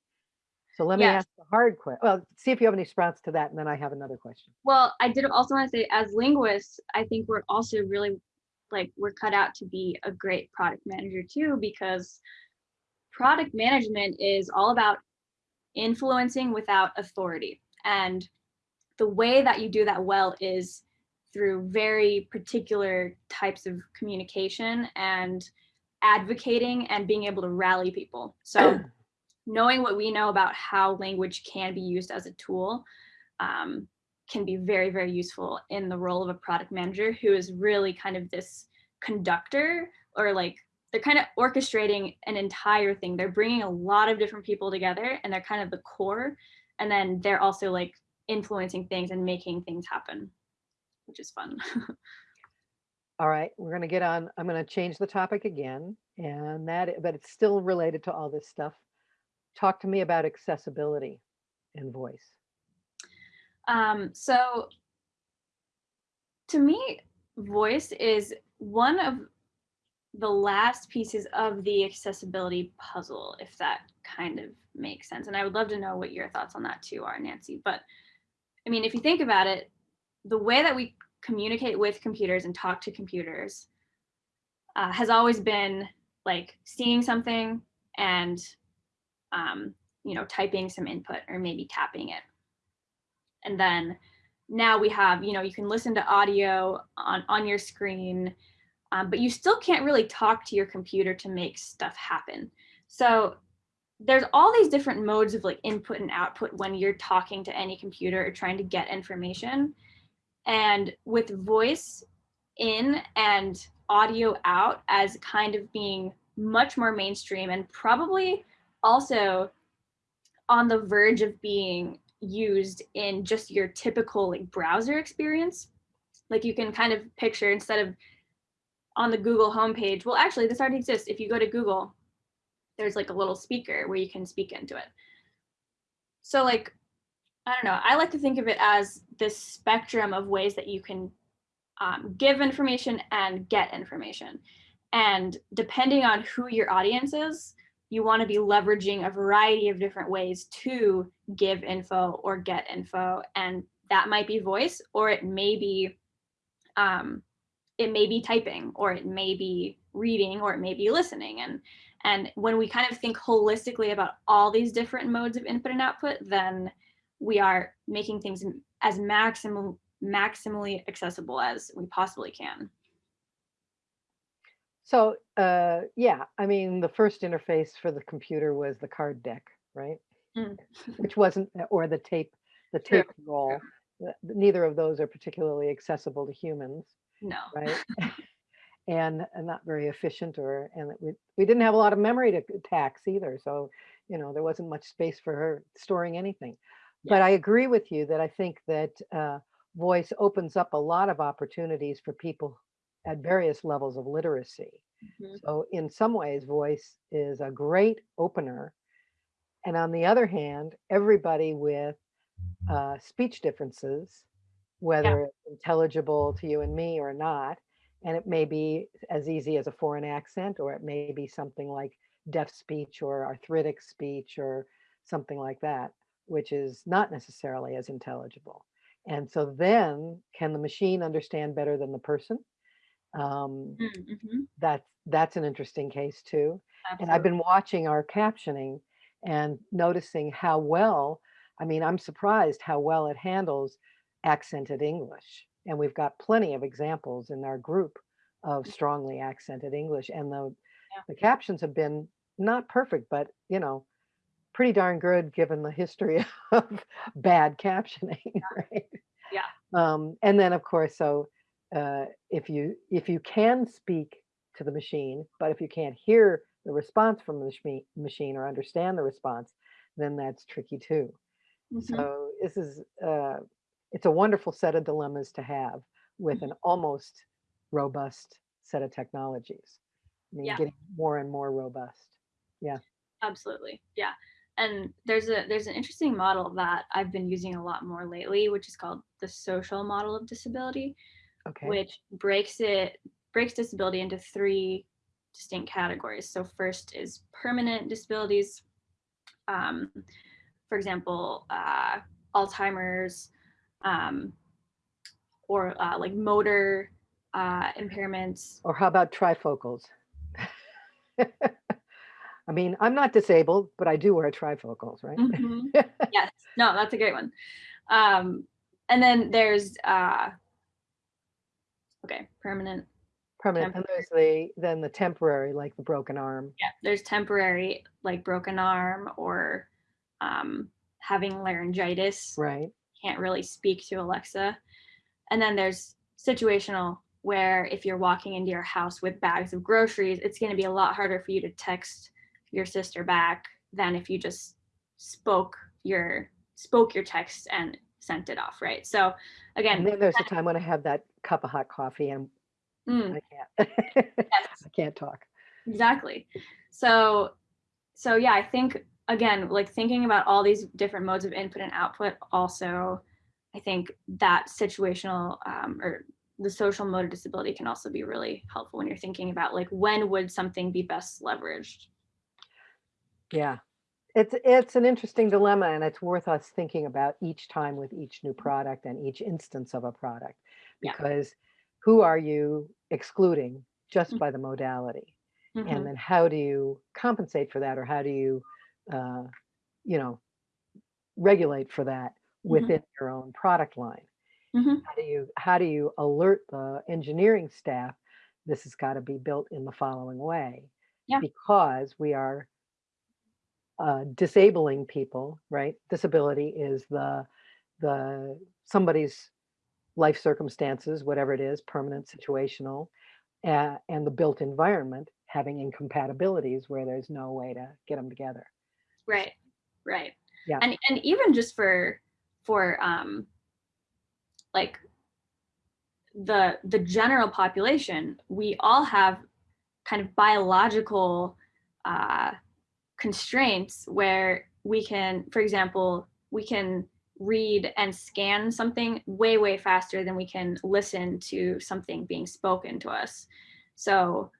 So let me Yes. ask the hard question. Well, see if you have any sprouts to that, and then I have another question. Well, I did also want to say, as linguists, I think we're also really like we're cut out to be a great product manager too, because product management is all about influencing without authority. And the way that you do that well is through very particular types of communication and advocating and being able to rally people. So [clears throat] knowing what we know about how language can be used as a tool um, can be very, very useful in the role of a product manager who is really kind of this conductor or like they're kind of orchestrating an entire thing. They're bringing a lot of different people together and they're kind of the core. And then they're also like influencing things and making things happen, which is fun. [laughs] All right, we're gonna get on, I'm gonna change the topic again, and that, but it's still related to all this stuff. Talk to me about accessibility in voice. Um, so to me, voice is one of the last pieces of the accessibility puzzle, if that kind of makes sense. And I would love to know what your thoughts on that too are, Nancy. But I mean, if you think about it, the way that we communicate with computers and talk to computers uh, has always been like seeing something and um, you know typing some input or maybe tapping it and then now we have you know you can listen to audio on on your screen um, but you still can't really talk to your computer to make stuff happen. So there's all these different modes of like input and output when you're talking to any computer or trying to get information. And with voice in and audio out as kind of being much more mainstream and probably also on the verge of being used in just your typical like browser experience like you can kind of picture instead of on the google homepage. Well actually this already exists. If you go to google there's like a little speaker where you can speak into it. So like i don't know. I like to think of it as this spectrum of ways that you can um, give information and get information. And depending on who your audience is you want to be leveraging a variety of different ways to give info or get info. And that might be voice or it may be um, it may be typing or it may be reading or it may be listening and and when we kind of think holistically about all these different modes of input and output then we are making things as maximum maximally accessible as we possibly can So, uh, yeah, I mean, the first interface for the computer was the card deck, right? Mm. [laughs] Which wasn't, or the tape, the True, tape roll. Uh, Neither of those are particularly accessible to humans, no right? [laughs] and, and not very efficient or, and we, we didn't have a lot of memory to tax either. So, you know, there wasn't much space for her storing anything. But I agree with you that I think that uh, voice opens up a lot of opportunities for people at various levels of literacy. Mhm. So in some ways, voice is a great opener. And on the other hand, everybody with uh, speech differences, whether it's intelligible to you and me or not, and it may be as easy as a foreign accent, or it may be something like deaf speech or arthritic speech or something like that, which is not necessarily as intelligible. And so then can the machine understand better than the person? Um, Mm, mhm, that's that's an interesting case too. And I've been watching our captioning and noticing how well, I mean, I'm surprised how well it handles accented English. And we've got plenty of examples in our group of strongly accented English. And the, Yeah. the captions have been not perfect, but you know, pretty darn good given the history [laughs] of bad captioning, right? Yeah. Um, and then of course, so uh, if you if you can speak to the machine, but if you can't hear the response from the machine or understand the response, then that's tricky too. Mhm. So this is uh, it's a wonderful set of dilemmas to have with Mm-hmm. an almost robust set of technologies. I mean, Yeah. getting more and more robust. Yeah. Absolutely. Yeah. And there's a there's an interesting model that I've been using a lot more lately, which is called the social model of disability, Okay. which breaks it breaks disability into three distinct categories. So first is permanent disabilities. Um, for example, uh, Alzheimer's, um, or uh, like motor uh, impairments. Or how about trifocals? [laughs] I mean, I'm not disabled, but I do wear trifocals, right? Mhm. [laughs] yes, no, that's a great one. Um, and then there's uh, okay, permanent. Permanent. And there's the then the temporary, like the broken arm. Yeah, there's temporary, like broken arm or um, having laryngitis. Right. Can't really speak to Alexa. And then there's situational, where if you're walking into your house with bags of groceries, it's going to be a lot harder for you to text your sister back than if you just spoke your spoke your text and sent it off, right? So again, And then there's a time when I have that cup of hot coffee and mm, I can't. [laughs] yes. I can't talk. exactly so so yeah i think again like thinking about all these different modes of input and output also i think that situational um, or the social mode of disability can also be really helpful when you're thinking about like when would something be best leveraged Yeah. It's it's an interesting dilemma and it's worth us thinking about each time with each new product and each instance of a product. Yeah. Because who are you excluding just Mhm. by the modality? Mhm. And then how do you compensate for that or how do you uh, you know regulate for that within your own product line? Mhm. How do you how do you alert the engineering staff this has got to be built in the following way? Yeah. Because we are uh, disabling people, right? Disability is the the somebody's life circumstances, whatever it is, permanent, situational, uh, and the built environment having incompatibilities where there's no way to get them together. Right right Yeah. and and even just for for um like the the general population we all have kind of biological uh constraints where we can for example we can read and scan something way way faster than we can listen to something being spoken to us so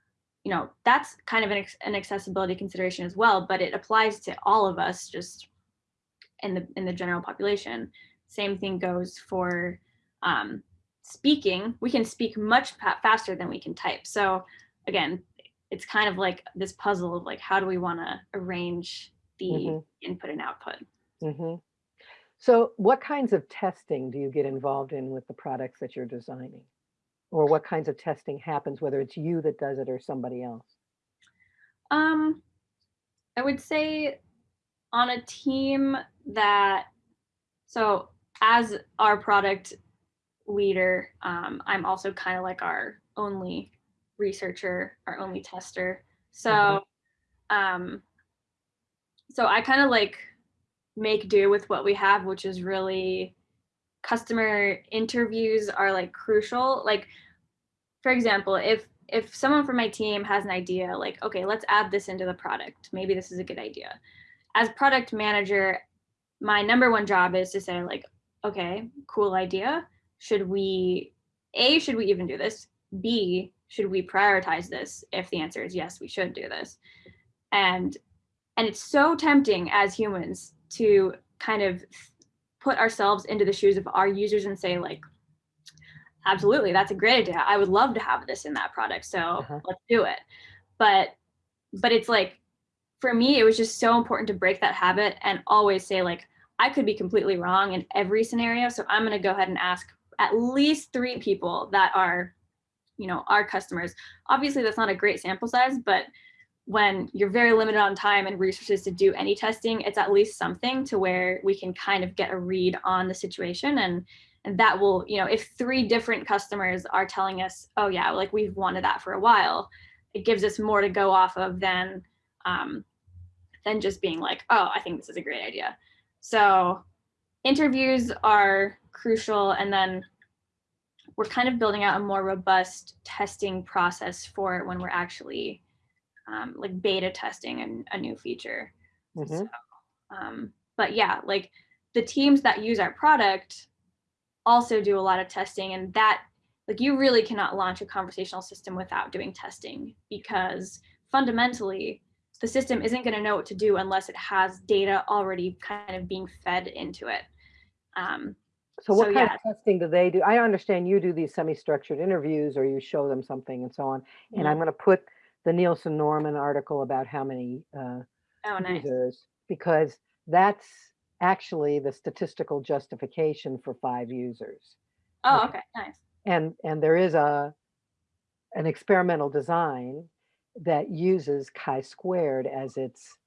you know that's kind of an, an accessibility consideration as well but it applies to all of us just in the in the general population same thing goes for um, speaking we can speak much faster than we can type so again it's kind of like this puzzle of like how do we want to arrange the Mhm. input and output Mm -hmm. So, what kinds of testing do you get involved in with the products that you're designing? Or what kinds of testing happens, whether it's you that does it or somebody else? Um, I would say on a team that, so as our product leader, um, I'm also kind of like our only researcher, our only tester. So, Mhm. um, so I kind of like make do with what we have, which is really customer interviews are like crucial. Like, for example, if if someone from my team has an idea, like, okay, let's add this into the product. Maybe this is a good idea. As product manager, my number one job is to say, like, okay, cool idea. Should we, A, should we even do this? B, should we prioritize this? If the answer is yes, we should do this. And and it's so tempting as humans to kind of put ourselves into the shoes of our users and say, like, absolutely that's a great idea i would love to have this in that product so Uh-huh. let's do it but but it's like for me it was just so important to break that habit and always say like I could be completely wrong in every scenario. So I'm going to go ahead and ask at least three people that are, you know, our customers. Obviously, that's not a great sample size, but when you're very limited on time and resources to do any testing, it's at least something to where we can kind of get a read on the situation and and that will, you know, if three different customers are telling us, oh yeah, like we've wanted that for a while, it gives us more to go off of than um, than just being like, oh, I think this is a great idea. So interviews are crucial. And then we're kind of building out a more robust testing process for when we're actually um, like beta testing an, a new feature. Mhm. So, um, but yeah, like the teams that use our product also do a lot of testing and that like you really cannot launch a conversational system without doing testing because fundamentally the system isn't going to know what to do unless it has data already kind of being fed into it. Um, So what So, kind of testing do they do? I understand you do these semi-structured interviews or you show them something and so on. And I'm mhm. going to put the Nielsen Norman article about how many uh, oh, nice. users because that's actually the statistical justification for five users. Oh, Okay. okay, nice. And and there is a an experimental design that uses chi-squared as its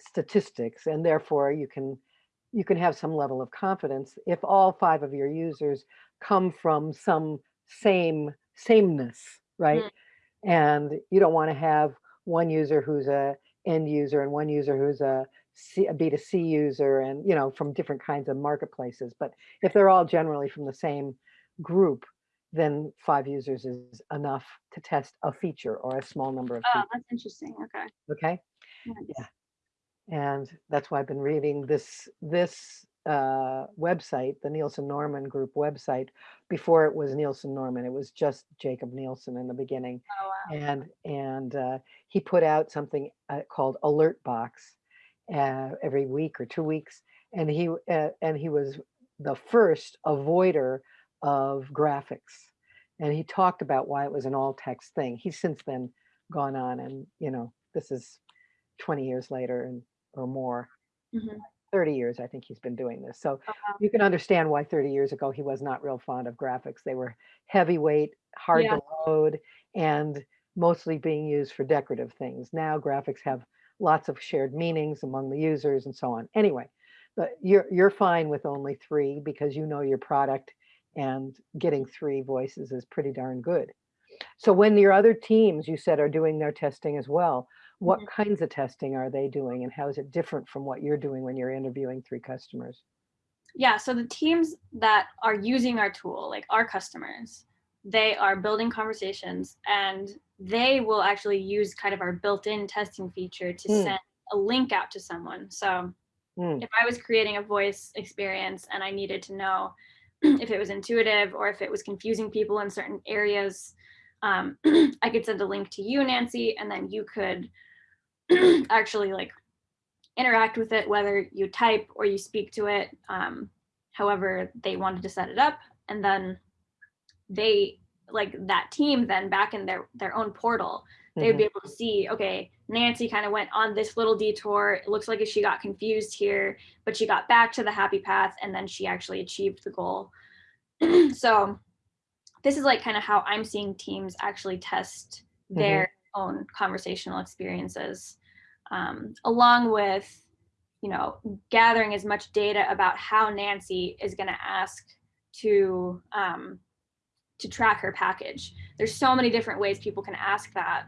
statistics and therefore you can you can have some level of confidence if all five of your users come from some same sameness right Mm, and you don't want to have one user who's a end user and one user who's a C, a B2C user and you know from different kinds of marketplaces but if they're all generally from the same group then five users is enough to test a feature or a small number of Oh, features that's interesting. Okay. okay Nice. and that's why I've been reading this this uh, website, the Nielsen Norman Group website. Before it was Nielsen Norman, it was just Jakob Nielsen in the beginning, Oh, wow. and and uh, he put out something uh, called Alertbox uh, every week or two weeks, and he uh, and he was the first avoider of graphics, and he talked about why it was an all text thing. He's since then gone on, and you know this is 20 years later and or more Mhm. 30 years I think he's been doing this. So Oh, wow. you can understand why 30 years ago he was not real fond of graphics. They were heavyweight, hard Yeah. to load, and mostly being used for decorative things. Now graphics have lots of shared meanings among the users and so on. Anyway, but you're you're fine with only three because you know your product and getting three voices is pretty darn good. So when your other teams you said are doing their testing as well, what Mhm. kinds of testing are they doing and how is it different from what you're doing when you're interviewing three customers? Yeah, so the teams that are using our tool, like our customers, they are building conversations and they will actually use kind of our built-in testing feature to Mm, send a link out to someone. So mm, if I was creating a voice experience and I needed to know [clears throat] if it was intuitive or if it was confusing people in certain areas, um, [clears throat] I could send a link to you, Nancy, and then you could [clears throat] actually like interact with it, whether you type or you speak to it, um, however they wanted to set it up. And then they like that team then back in their their own portal they would be able to see okay nancy kind of went on this little detour. It looks like she got confused here but she got back to the happy path and then she actually achieved the goal. [clears throat] So this is like kind of how i'm seeing teams actually test mhm, their own conversational experiences um, along with you know gathering as much data about how nancy is going to ask to um, to track her package. There's so many different ways people can ask that.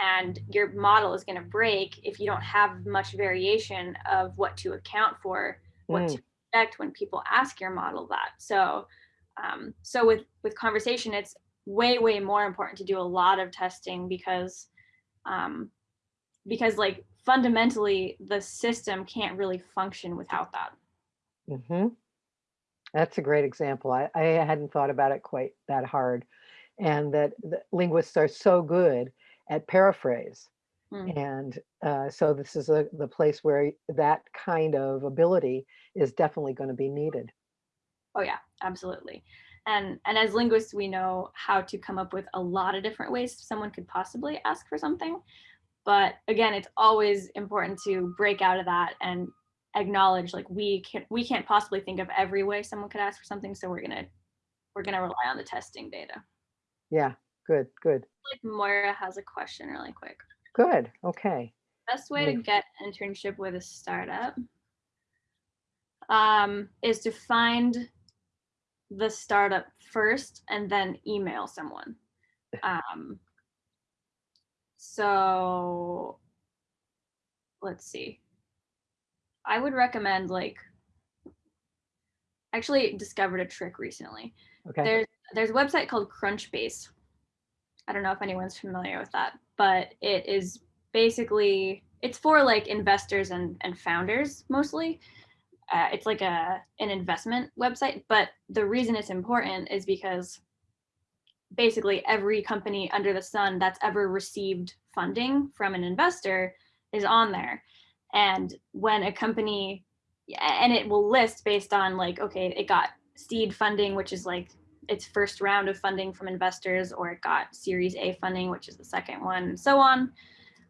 And your model is going to break if you don't have much variation of what to account for, what to mm, expect when people ask your model that. So, um, so with with conversation, it's way way more important to do a lot of testing because, um, because like fundamentally the system can't really function without that. mhm. That's a great example. I, I hadn't thought about it quite that hard. And that the linguists are so good at paraphrase. Mm. And uh, so this is a, the place where that kind of ability is definitely going to be needed. Oh yeah, absolutely. And and as linguists, we know how to come up with a lot of different ways someone could possibly ask for something. But again, it's always important to break out of that and acknowledge like we can't we can't possibly think of every way someone could ask for something so we're gonna we're gonna rely on the testing data Yeah, good, good, like moira has a question really quick good. Okay. best way to get internship with a startup um, is to find the startup first and then email someone. [laughs] Um, so let's see. I would recommend like actually discovered a trick recently. Okay. There's there's a website called Crunchbase. I don't know if anyone's familiar with that, but it is basically it's for like investors and and founders mostly. Uh, it's like a an investment website, but the reason it's important is because basically every company under the sun that's ever received funding from an investor is on there. And when a company and it will list based on like okay, it got seed funding, which is like its first round of funding from investors, or it got Series A funding, which is the second one, and so on.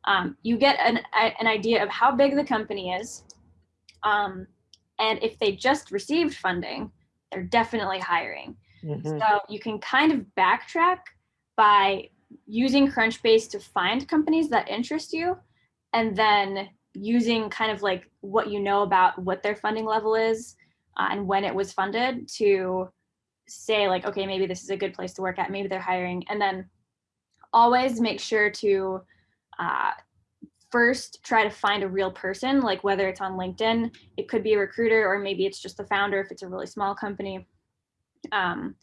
Um, you get an, an idea of how big the company is. Um, and if they just received funding, they're definitely hiring. Mhm. So you can kind of backtrack by using Crunchbase to find companies that interest you and then using kind of like what you know about what their funding level is uh, and when it was funded to say like okay maybe this is a good place to work at maybe they're hiring. And then always make sure to uh, first try to find a real person like whether it's on linkedin it could be a recruiter or maybe it's just the founder if it's a really small company. Um,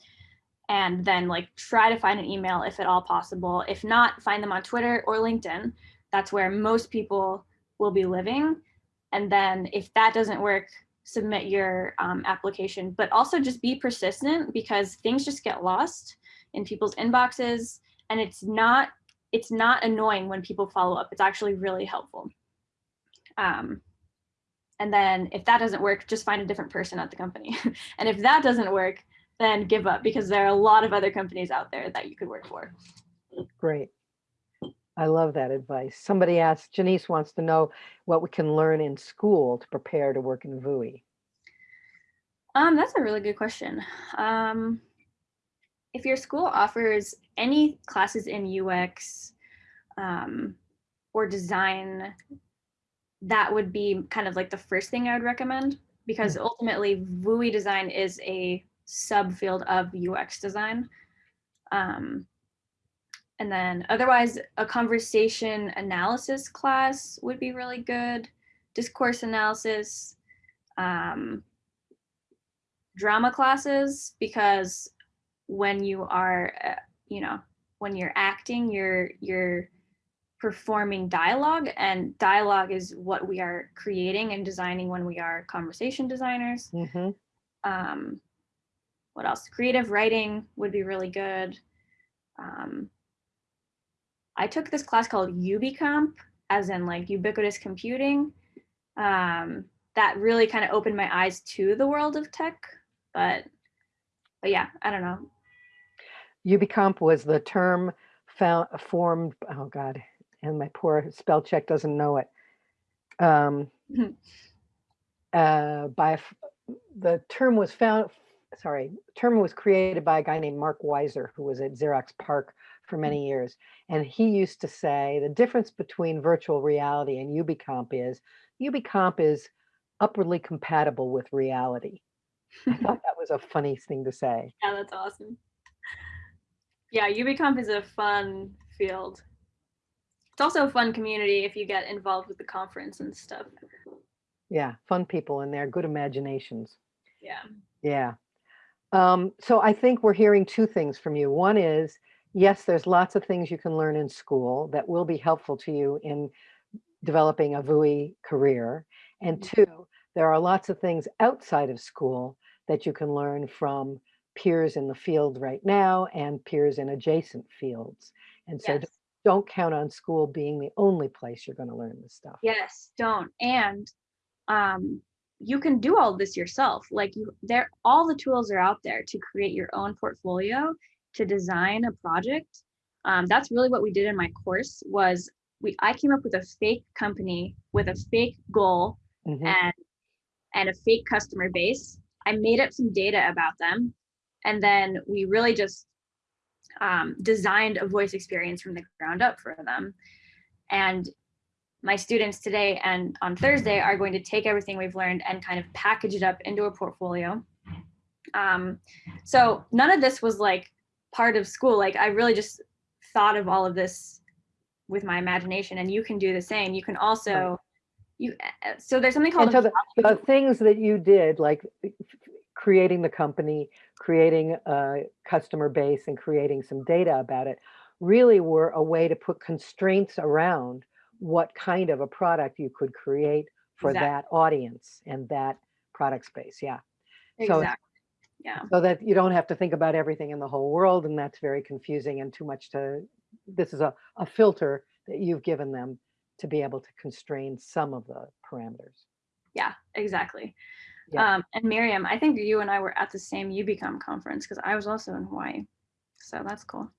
and then like try to find an email if at all possible. If not find them on twitter or linkedin. That's where most people will be living. And then if that doesn't work submit your um, application. But also just be persistent because things just get lost in people's inboxes. And it's not it's not annoying when people follow up. It's actually really helpful. Um, and then if that doesn't work just find a different person at the company. [laughs] And if that doesn't work then give up because there are a lot of other companies out there that you could work for. Great. I love that advice. Somebody asked, Janice wants to know what we can learn in school to prepare to work in VUI. Um, that's a really good question. Um, if your school offers any classes in UX um, or design, that would be kind of like the first thing I would recommend because ultimately VUI design is a subfield of UX design. Um, and then otherwise, a conversation analysis class would be really good. Discourse analysis. Um, drama classes because when you are uh, you know when you're acting you're you're performing dialogue and dialogue is what we are creating and designing when we are conversation designers Mhm. um, what else creative writing would be really good um, i took this class called ubicomp as in like ubiquitous computing um, that really kind of opened my eyes to the world of tech but but yeah i don't know Ubicomp was the term found, formed, oh God, and my poor spell check doesn't know it. Um, [laughs] uh, by, the term was found, sorry, term was created by a guy named Mark Weiser, who was at Xerox PARC for many years. And he used to say the difference between virtual reality and Ubicomp is Ubicomp is upwardly compatible with reality. I thought [laughs] that was a funny thing to say. yeah that's awesome yeah ubicomp is a fun field it's also a fun community if you get involved with the conference and stuff Yeah, fun people in there, good imaginations. yeah Yeah. Um, so I think we're hearing two things from you. One is, yes, there's lots of things you can learn in school that will be helpful to you in developing a VUI career. And Mhm. two, there are lots of things outside of school that you can learn from peers in the field right now and peers in adjacent fields. And so yes. don't- don't count on school being the only place you're going to learn this stuff. yes don't and um you can do all this yourself like you there all the tools are out there to create your own portfolio to design a project um, that's really what we did in my course was we i came up with a fake company with a fake goal Mhm. and and a fake customer base. I made up some data about them. And then we really just um, designed a voice experience from the ground up for them. And my students today and on Thursday are going to take everything we've learned and kind of package it up into a portfolio. Um, so none of this was like part of school. Like I really just thought of all of this with my imagination and you can do the same. You can also, you, uh, so there's something called so the, the things that you did, like creating the company, creating a customer base and creating some data about it, really were a way to put constraints around what kind of a product you could create for Exactly. that audience and that product space. Yeah. So, Exactly. Yeah. so that you don't have to think about everything in the whole world and that's very confusing and too much to, this is a, a filter that you've given them to be able to constrain some of the parameters. Yeah, exactly. Yeah. Um, and Miriam, I think you and I were at the same Ubicomp conference because I was also in Hawaii. So that's cool.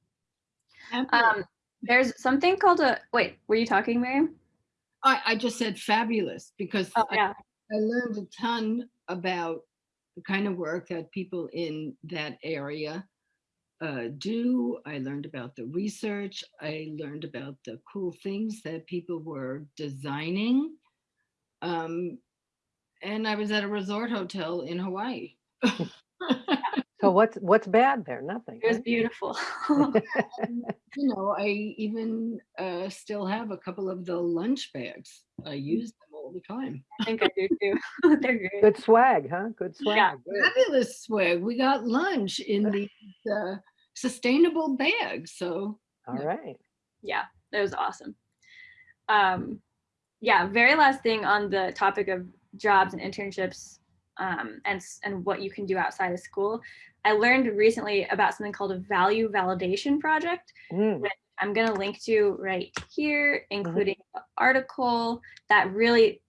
Um, there's something called a, wait, were you talking, Miriam? I, I just said fabulous because Oh, I. I learned a ton about the kind of work that people in that area uh, do. I learned about the research. I learned about the cool things that people were designing. Um, and I was at a resort hotel in Hawaii. [laughs] So what's, what's bad there? Nothing. It was right? beautiful. [laughs] And, you know, I even uh, still have a couple of the lunch bags. I use them all the time. I think I do too. [laughs] They're great. Good swag, huh? Good swag. Yeah. good. Fabulous swag. We got lunch in these uh, sustainable bags. So All right. Yeah, that was awesome. Um, yeah, very last thing on the topic of jobs and internships um, and, and what you can do outside of school. I learned recently about something called a value validation project. Mm, I'm going to link to right here, uh-huh. including an article that really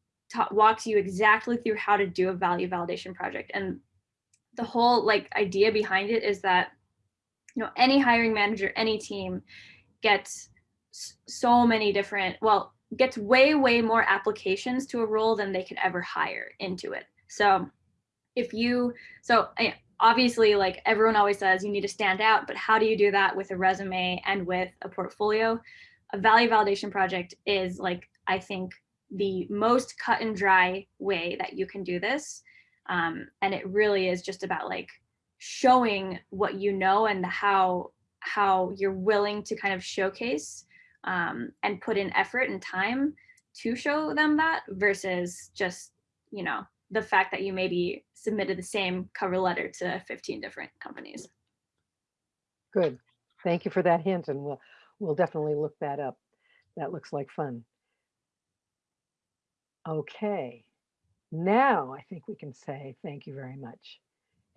walks you exactly through how to do a value validation project. And the whole like idea behind it is that, you know, any hiring manager, any team gets so many different, well, gets way, way more applications to a role than they could ever hire into it. So if you, so I- obviously like everyone always says you need to stand out, but how do you do that with a resume and with a portfolio? A value validation project is like, I think the most cut and dry way that you can do this. Um, and it really is just about like showing what you know and how how you're willing to kind of showcase um, and put in effort and time to show them that versus just you know the fact that you maybe submitted the same cover letter to 15 different companies Good. Thank you for that hint and we'll, we'll definitely look that up. That looks like fun. Okay. Now I think we can say thank you very much.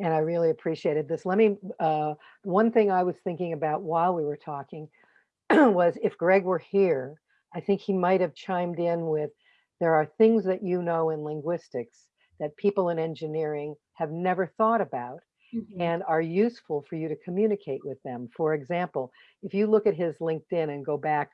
And I really appreciated this. Let me, uh, one thing I was thinking about while we were talking [clears throat] was if Greg were here, I think he might have chimed in with, there are things that you know in linguistics that people in engineering have never thought about mm-hmm. and are useful for you to communicate with them. For example, if you look at his LinkedIn and go back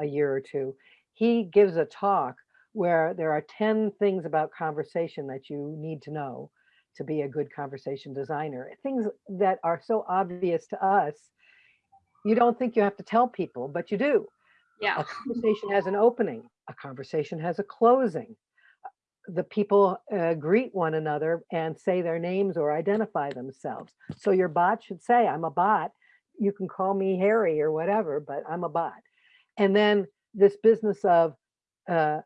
a year or two, he gives a talk where there are 10 things about conversation that you need to know to be a good conversation designer. Things that are so obvious to us, you don't think you have to tell people, but you do. yeah A conversation has an opening, a conversation has a closing. The people uh, greet one another and say their names or identify themselves. So your bot should say, I'm a bot. You can call me Harry or whatever, but I'm a bot. And then this business of uh,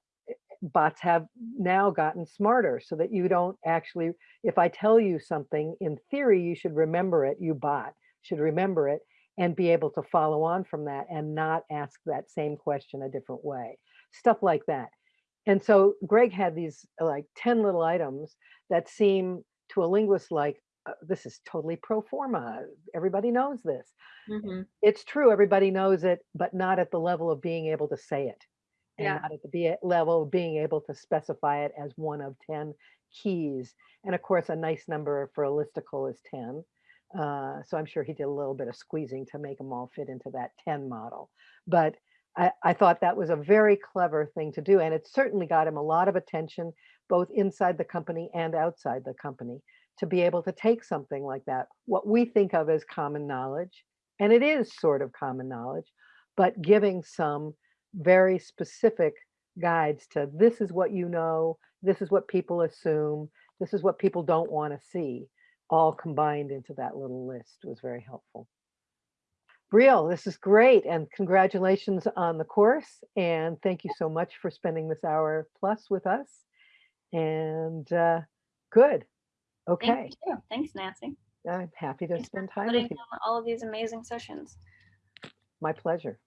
bots have now gotten smarter so that you don't actually, if I tell you something, in theory, you should remember it, you bot should remember it and be able to follow on from that and not ask that same question a different way. Stuff like that. And so Greg had these uh, like 10 little items that seem to a linguist like, uh, this is totally pro forma. Everybody knows this. Mhm. It's true, everybody knows it, but not at the level of being able to say it. And Yeah. not at the be- level of being able to specify it as one of 10 keys. And of course, a nice number for a listicle is 10. Uh, so I'm sure he did a little bit of squeezing to make them all fit into that 10 model. But I, thought that was a very clever thing to do. And it certainly got him a lot of attention, both inside the company and outside the company, to be able to take something like that, what we think of as common knowledge, and it is sort of common knowledge, but giving some very specific guides to this is what you know, this is what people assume, this is what people don't want to see, all combined into that little list was very helpful. Brielle, this is great and congratulations on the course and thank you so much for spending this hour plus with us. And uh, good. Okay, Thank you. Thanks, Nancy. I'm happy to Thanks spend time with you. all of these amazing sessions. My pleasure.